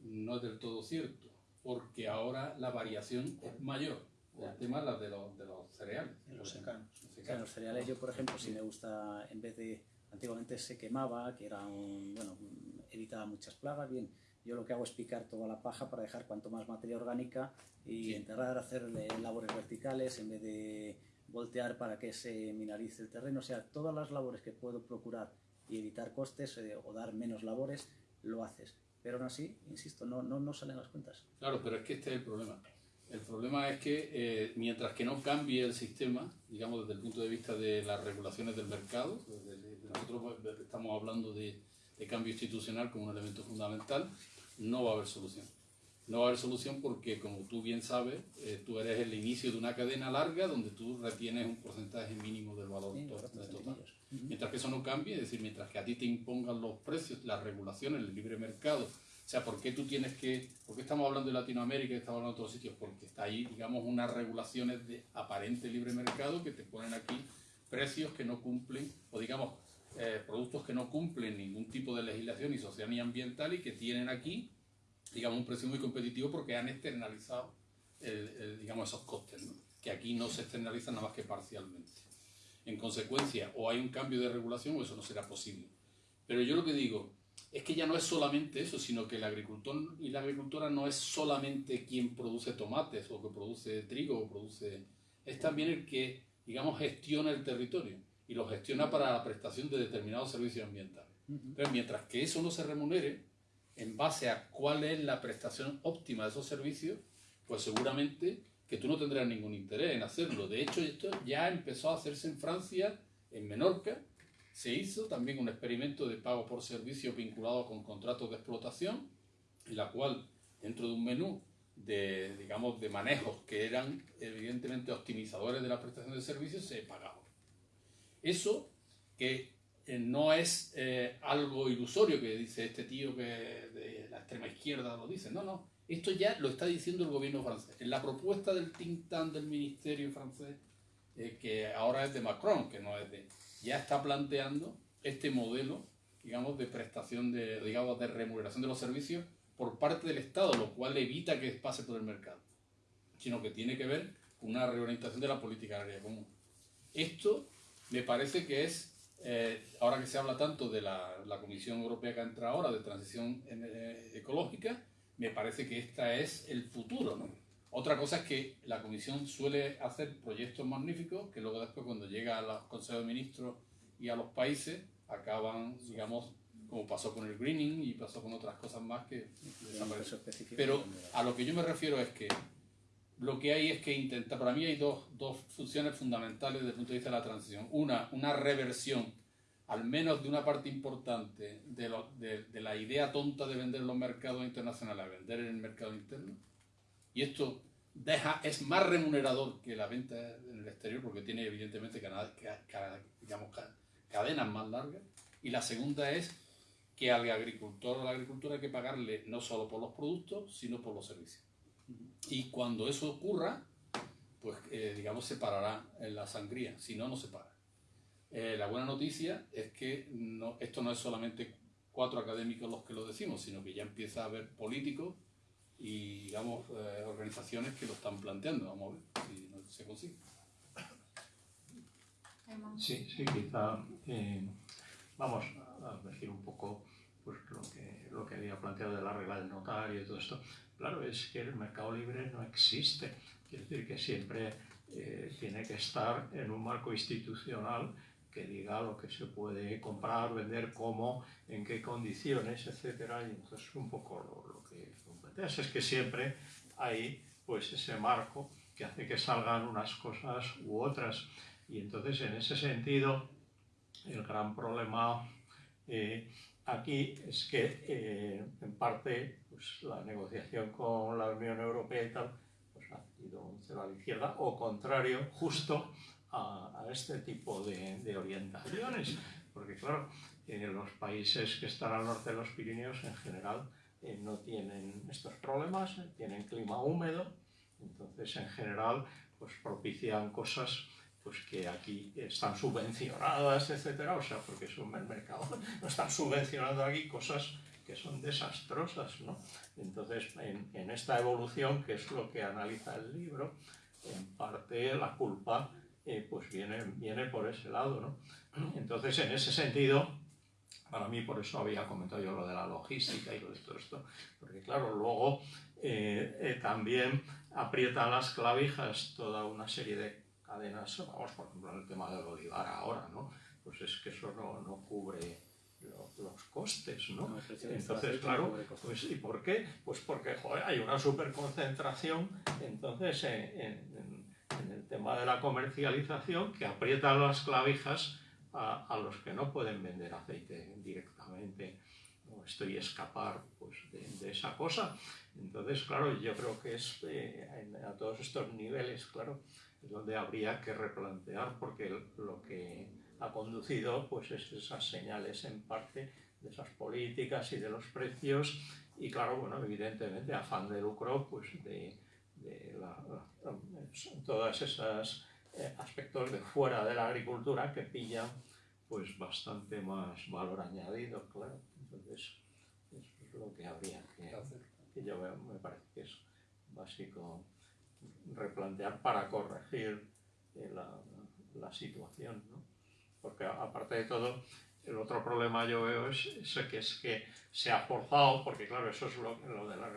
no es del todo cierto porque ahora la variación es mayor. El tema es de los, de los cereales. los secanos. Los, cereales, yo por ejemplo, si me gusta, en vez de, antiguamente se quemaba, que era un, bueno, evitaba muchas plagas, bien, yo lo que hago es picar toda la paja para dejar cuanto más materia orgánica y enterrar, hacer labores verticales en vez de voltear para que se mineralice el terreno. O sea, todas las labores que puedo procurar y evitar costes eh, o dar menos labores, lo haces pero aún así, insisto, no, no, no salen las cuentas. Claro, pero es que este es el problema. El problema es que eh, mientras que no cambie el sistema, digamos desde el punto de vista de las regulaciones del mercado, nosotros estamos hablando de, de, cambio institucional como un elemento fundamental, no va a haber solución. No va a haber solución porque, como tú bien sabes, eh, tú eres el inicio de una cadena larga donde tú retienes un porcentaje mínimo del valor total. Mientras que eso no cambie, es decir, mientras que a ti te impongan los precios, las regulaciones, el libre mercado, o sea, ¿por qué tú tienes que, por qué estamos hablando de Latinoamérica y estamos hablando de otros sitios? Porque está ahí, digamos, unas regulaciones de aparente libre mercado que te ponen aquí precios que no cumplen, o digamos, eh, productos que no cumplen ningún tipo de legislación ni social ni ambiental y que tienen aquí, digamos, un precio muy competitivo porque han externalizado, digamos, esos costes, que aquí no se externalizan nada más que parcialmente. En consecuencia, o hay un cambio de regulación o eso no será posible. Pero yo lo que digo es que ya no es solamente eso, sino que el agricultor y la agricultora no es solamente quien produce tomates o que produce trigo o produce... Es también el que, digamos, gestiona el territorio y lo gestiona para la prestación de determinados servicios ambientales. Pero mientras que eso no se remunere en base a cuál es la prestación óptima de esos servicios, pues seguramente que tú no tendrás ningún interés en hacerlo. De hecho, esto ya empezó a hacerse en Francia, en Menorca. Se hizo también un experimento de pago por servicio vinculado con contratos de explotación, en la cual, dentro de un menú de, digamos, de manejos que eran evidentemente optimizadores de la prestación de servicios, se pagaba. Eso que no es eh, algo ilusorio que dice este tío que de la extrema izquierda lo dice, no, no, esto ya lo está diciendo el gobierno francés. En la propuesta del think tank del ministerio francés, eh, que ahora es de Macron, que no es de... ya está planteando este modelo, digamos, de prestación de, digamos, de remuneración de los servicios por parte del Estado, lo cual evita que pase por el mercado, sino que tiene que ver una reorientación de la política agraria común. Esto me parece que es, eh, ahora que se habla tanto de la, Comisión Europea que entra ahora, de transición eh, ecológica, me parece que este es el futuro. ¿no? Otra cosa es que la Comisión suele hacer proyectos magníficos que luego después cuando llega a los consejos de ministros y a los países acaban, digamos, como pasó con el greening y pasó con otras cosas más que desaparecen. Pero a lo que yo me refiero es que lo que hay es que intentar, para mí hay dos, dos funciones fundamentales desde el punto de vista de la transición. Una, una reversión, al menos de una parte importante, de, la idea tonta de vender los mercados internacionales a vender en el mercado interno. Y esto deja, es más remunerador que la venta en el exterior porque tiene evidentemente cadenas más largas. Y la segunda es que al agricultor o a la agricultura hay que pagarle no solo por los productos, sino por los servicios. Y cuando eso ocurra, pues eh, digamos se parará en la sangría, si no, no se para. Eh, la buena noticia es que no, esto no es solamente cuatro académicos los que lo decimos, sino que ya empieza a haber políticos y digamos eh, organizaciones que lo están planteando. Vamos a ver si se consigue. Sí, sí, quizá vamos a decir un poco pues, lo, que, lo que había planteado de la regla del notario y todo esto. Claro, es que el mercado libre no existe. Quiere decir que siempre eh, tiene que estar en un marco institucional que diga lo que se puede comprar, vender, cómo, en qué condiciones, etc. Y entonces un poco lo, lo que planteas es que siempre hay pues ese marco que hace que salgan unas cosas u otras. Y entonces en ese sentido el gran problema eh, aquí es que eh, en parte pues, la negociación con la Unión Europea y tal pues, ha sido un cero a la izquierda o contrario justo a, este tipo de, orientaciones. Porque claro eh, los países que están al norte de los Pirineos en general no tienen estos problemas, tienen clima húmedo entonces en general pues propician cosas pues que aquí están subvencionadas, etcétera, o sea, porque es un mercado, no están subvencionando aquí cosas que son desastrosas, ¿no? Entonces, en, esta evolución, que es lo que analiza el libro, en parte la culpa eh, pues viene, viene por ese lado, ¿no? Entonces, en ese sentido, para mí, por eso había comentado yo lo de la logística y lo de todo esto, porque claro, luego eh, eh, también aprieta las clavijas toda una serie de cadenas, vamos por ejemplo en el tema del olivar ahora, ¿no? Pues es que eso no, no cubre los costes, ¿no? entonces, claro, pues, ¿y por qué? Pues porque joder, hay una superconcentración, entonces, en, en, el tema de la comercialización que aprieta las clavijas a, a, los que no pueden vender aceite directamente o estoy escapar pues, de, de, esa cosa. Entonces, claro, yo creo que es eh, a todos estos niveles, claro, donde habría que replantear porque lo que ha conducido pues es esas señales en parte de esas políticas y de los precios y claro, bueno, evidentemente afán de lucro pues de, de la, esos eh, aspectos de fuera de la agricultura que pillan pues bastante más valor añadido, claro. Entonces, eso es lo que habría que. Que yo me parece que es básico replantear para corregir eh, la, la, situación. Porque aparte de todo, el otro problema yo veo es, que es que se ha forzado, porque claro, eso es lo, lo de la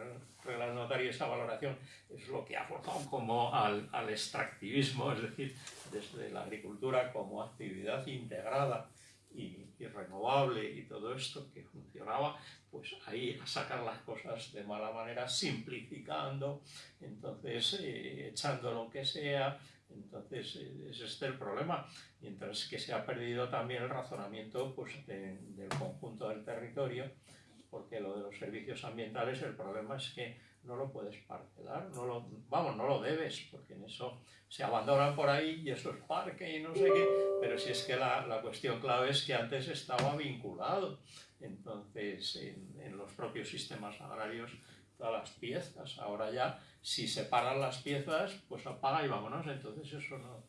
regla notaria, esa valoración, es lo que ha forzado como al, al extractivismo, es decir, desde la agricultura como actividad integrada y, y, renovable y todo esto que funcionaba, pues ahí a sacar las cosas de mala manera, simplificando, entonces eh, echando lo que sea, entonces eh, es este el problema, mientras que se ha perdido también el razonamiento pues, del conjunto del territorio, porque lo de los servicios ambientales, el problema es que no lo puedes parcelar, no lo, vamos, no lo debes, porque en eso se abandonan por ahí y eso es parque y no sé qué, pero si es que la, la cuestión clave es que antes estaba vinculado, entonces en, en, los propios sistemas agrarios todas las piezas, ahora ya si separan las piezas, pues apaga y vámonos, entonces eso no,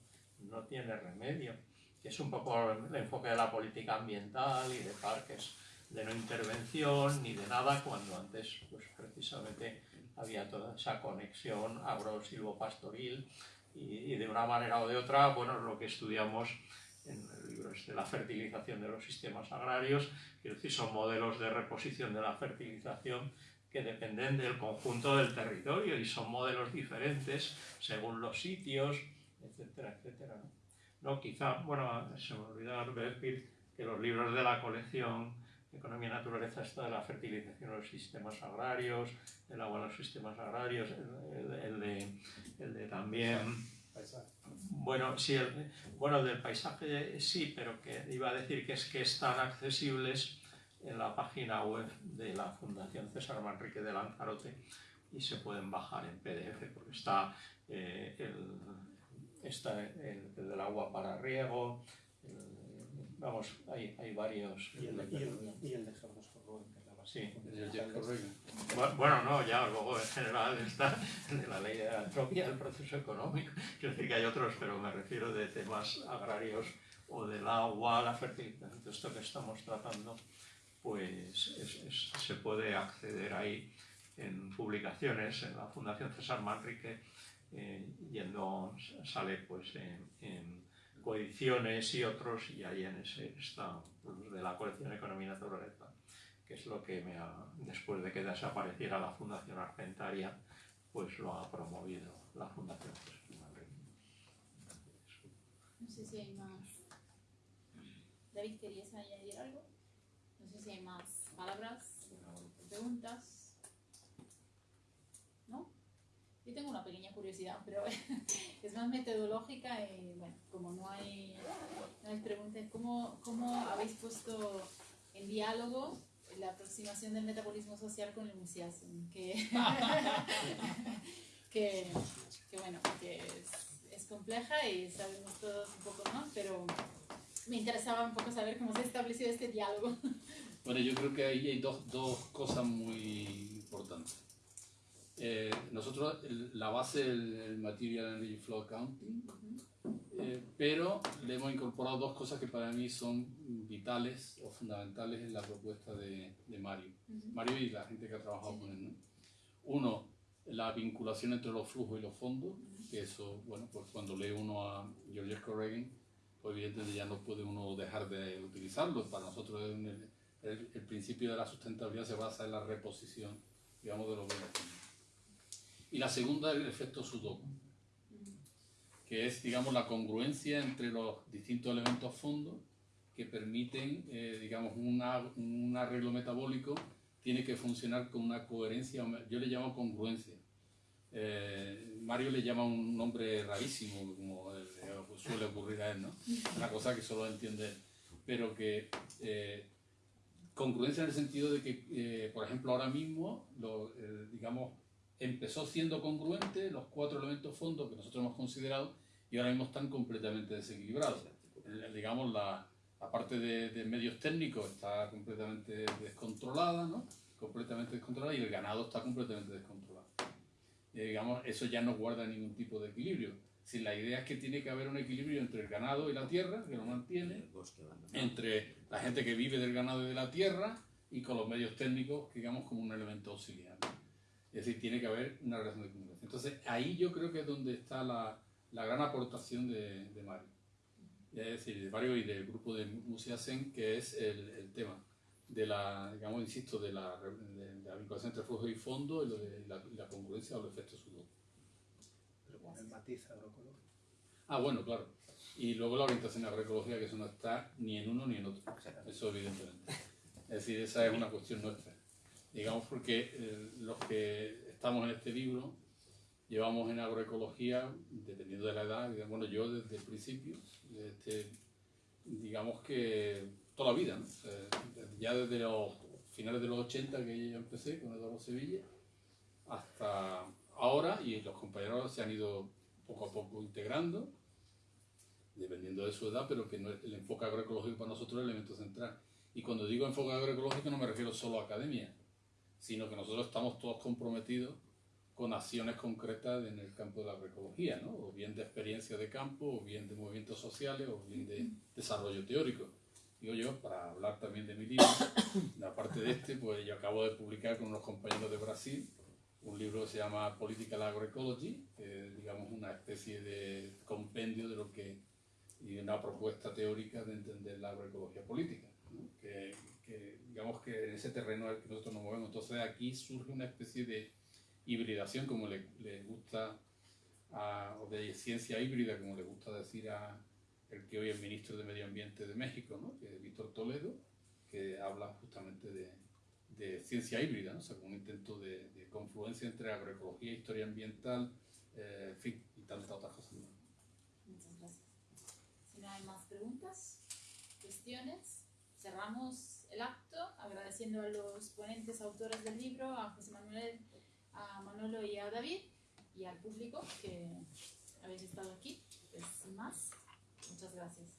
no tiene remedio, es un poco el enfoque de la política ambiental y de parques de no intervención ni de nada, cuando antes pues precisamente había toda esa conexión agro-silvopastoril y, de una manera o de otra, bueno, lo que estudiamos en el libro es de la fertilización de los sistemas agrarios, decir, son modelos de reposición de la fertilización que dependen del conjunto del territorio y son modelos diferentes según los sitios, etcétera, etcétera. ¿no? Quizá, bueno, se me olvidó decir que los libros de la colección Economía y Naturaleza está de la fertilización de los sistemas agrarios, el agua en los sistemas agrarios, el, de, el de, también... Bueno, sí, el, bueno, el del paisaje sí, pero que iba a decir que es que están accesibles en la página web de la Fundación César Manrique de Lanzarote y se pueden bajar en PDF porque está, eh, el, está el, del agua para riego, vamos, hay, hay varios. Y el, de, y el, de Carlos Sí. Bueno, no, ya luego en general está de la ley de la entropía, el proceso económico. Quiero decir que hay otros, pero me refiero de temas agrarios o del agua, la fertilización, esto que estamos tratando pues se puede acceder ahí en publicaciones, en la Fundación César Manrique, eh, yendo, sale pues en, coediciones y otros, y ahí en ese está pues, de la colección Economía Naturaleza, que es lo que me ha, después de que desapareciera la Fundación Argentaria, pues lo ha promovido la Fundación César Manrique. No sé si hay más. David, ¿querías añadir algo? Hay más palabras, preguntas. ¿No? Yo tengo una pequeña curiosidad, pero es más metodológica y bueno, como no hay, no hay preguntas, ¿cómo, ¿cómo habéis puesto en diálogo la aproximación del metabolismo social con el museismo? Que, que, que, bueno, que es, es compleja y sabemos todos un poco más, pero me interesaba un poco saber cómo se estableció este diálogo. Bueno, yo creo que ahí hay dos, dos cosas muy importantes. Eh, nosotros, la base del el Material Energy Flow Accounting, eh, pero le hemos incorporado dos cosas que para mí son vitales o fundamentales en la propuesta de, de Mario. Mario y la gente que ha trabajado con él. ¿no? Uno, la vinculación entre los flujos y los fondos, que eso, bueno, pues cuando lee uno a George Corrigan, pues evidentemente ya no puede uno dejar de utilizarlo. Para nosotros es un, el, principio de la sustentabilidad se basa en la reposición, digamos, de los bienes. Y la segunda es el efecto Sudoku, que es, digamos, la congruencia entre los distintos elementos fondos que permiten, eh, digamos, un arreglo metabólico tiene que funcionar con una coherencia, yo le llamo congruencia. Eh, Mario le llama un nombre rarísimo, como suele ocurrir a él, ¿no? Una cosa que solo entiende él, pero que eh, Congruencia en el sentido de que, eh, por ejemplo, ahora mismo, lo, eh, digamos, empezó siendo congruente los cuatro elementos fondos que nosotros hemos considerado y ahora mismo están completamente desequilibrados. digamos, la, la parte de, de, medios técnicos está completamente descontrolada, ¿no? Completamente descontrolada y el ganado está completamente descontrolado. Eh, digamos, eso ya no guarda ningún tipo de equilibrio si la idea es que tiene que haber un equilibrio entre el ganado y la tierra, que lo mantiene, entre la gente que vive del ganado y de la tierra y con los medios técnicos, digamos, como un elemento auxiliar. Es decir, tiene que haber una relación de congruencia. Entonces, ahí yo creo que es donde está la, la gran aportación de, de, Mario. Es decir, de Mario y del grupo de Museasen, que es el, el, tema de la, digamos, insisto, de la, de, la vinculación entre flujo y fondo y, lo de, la, la, congruencia o los efectos sudor el matiz agroecológico. Ah, bueno, claro. Y luego la orientación agroecológica, que eso no está ni en uno ni en otro. Eso evidentemente. Es decir, esa es una cuestión nuestra. Digamos porque eh, los que estamos en este libro llevamos en agroecología, dependiendo de la edad, bueno, yo desde el principio, este, digamos que toda la vida, ¿no? ya desde los finales de los 80 que yo empecé con Eduardo Sevilla, hasta ahora y los compañeros se han ido poco a poco integrando, dependiendo de su edad, pero que no el enfoque agroecológico para nosotros es el elemento central. Y cuando digo enfoque agroecológico no me refiero solo a academia, sino que nosotros estamos todos comprometidos con acciones concretas en el campo de la agroecología, ¿no? o bien de experiencia de campo, o bien de movimientos sociales, o bien de desarrollo teórico. Digo yo, para hablar también de mi libro, aparte de este, pues yo acabo de publicar con unos compañeros de Brasil un libro que se llama Political Agroecology, que es digamos una especie de compendio de lo que y una propuesta teórica de entender la agroecología política, que, digamos que en ese terreno el que nosotros nos movemos. Entonces aquí surge una especie de hibridación, como le, gusta, o de ciencia híbrida, como le gusta decir a el que hoy es ministro de Medio Ambiente de México, ¿no? que es Víctor Toledo, que habla justamente de, ciencia híbrida, ¿no? o sea, como un intento de, confluencia entre agroecología, historia ambiental, eh, en fin, y tantas otras cosas. Si hay más preguntas, cuestiones, cerramos el acto agradeciendo a los ponentes, autores del libro, a José Manuel, a Manolo y a David y al público que habéis estado aquí. Pues, sin más, muchas gracias.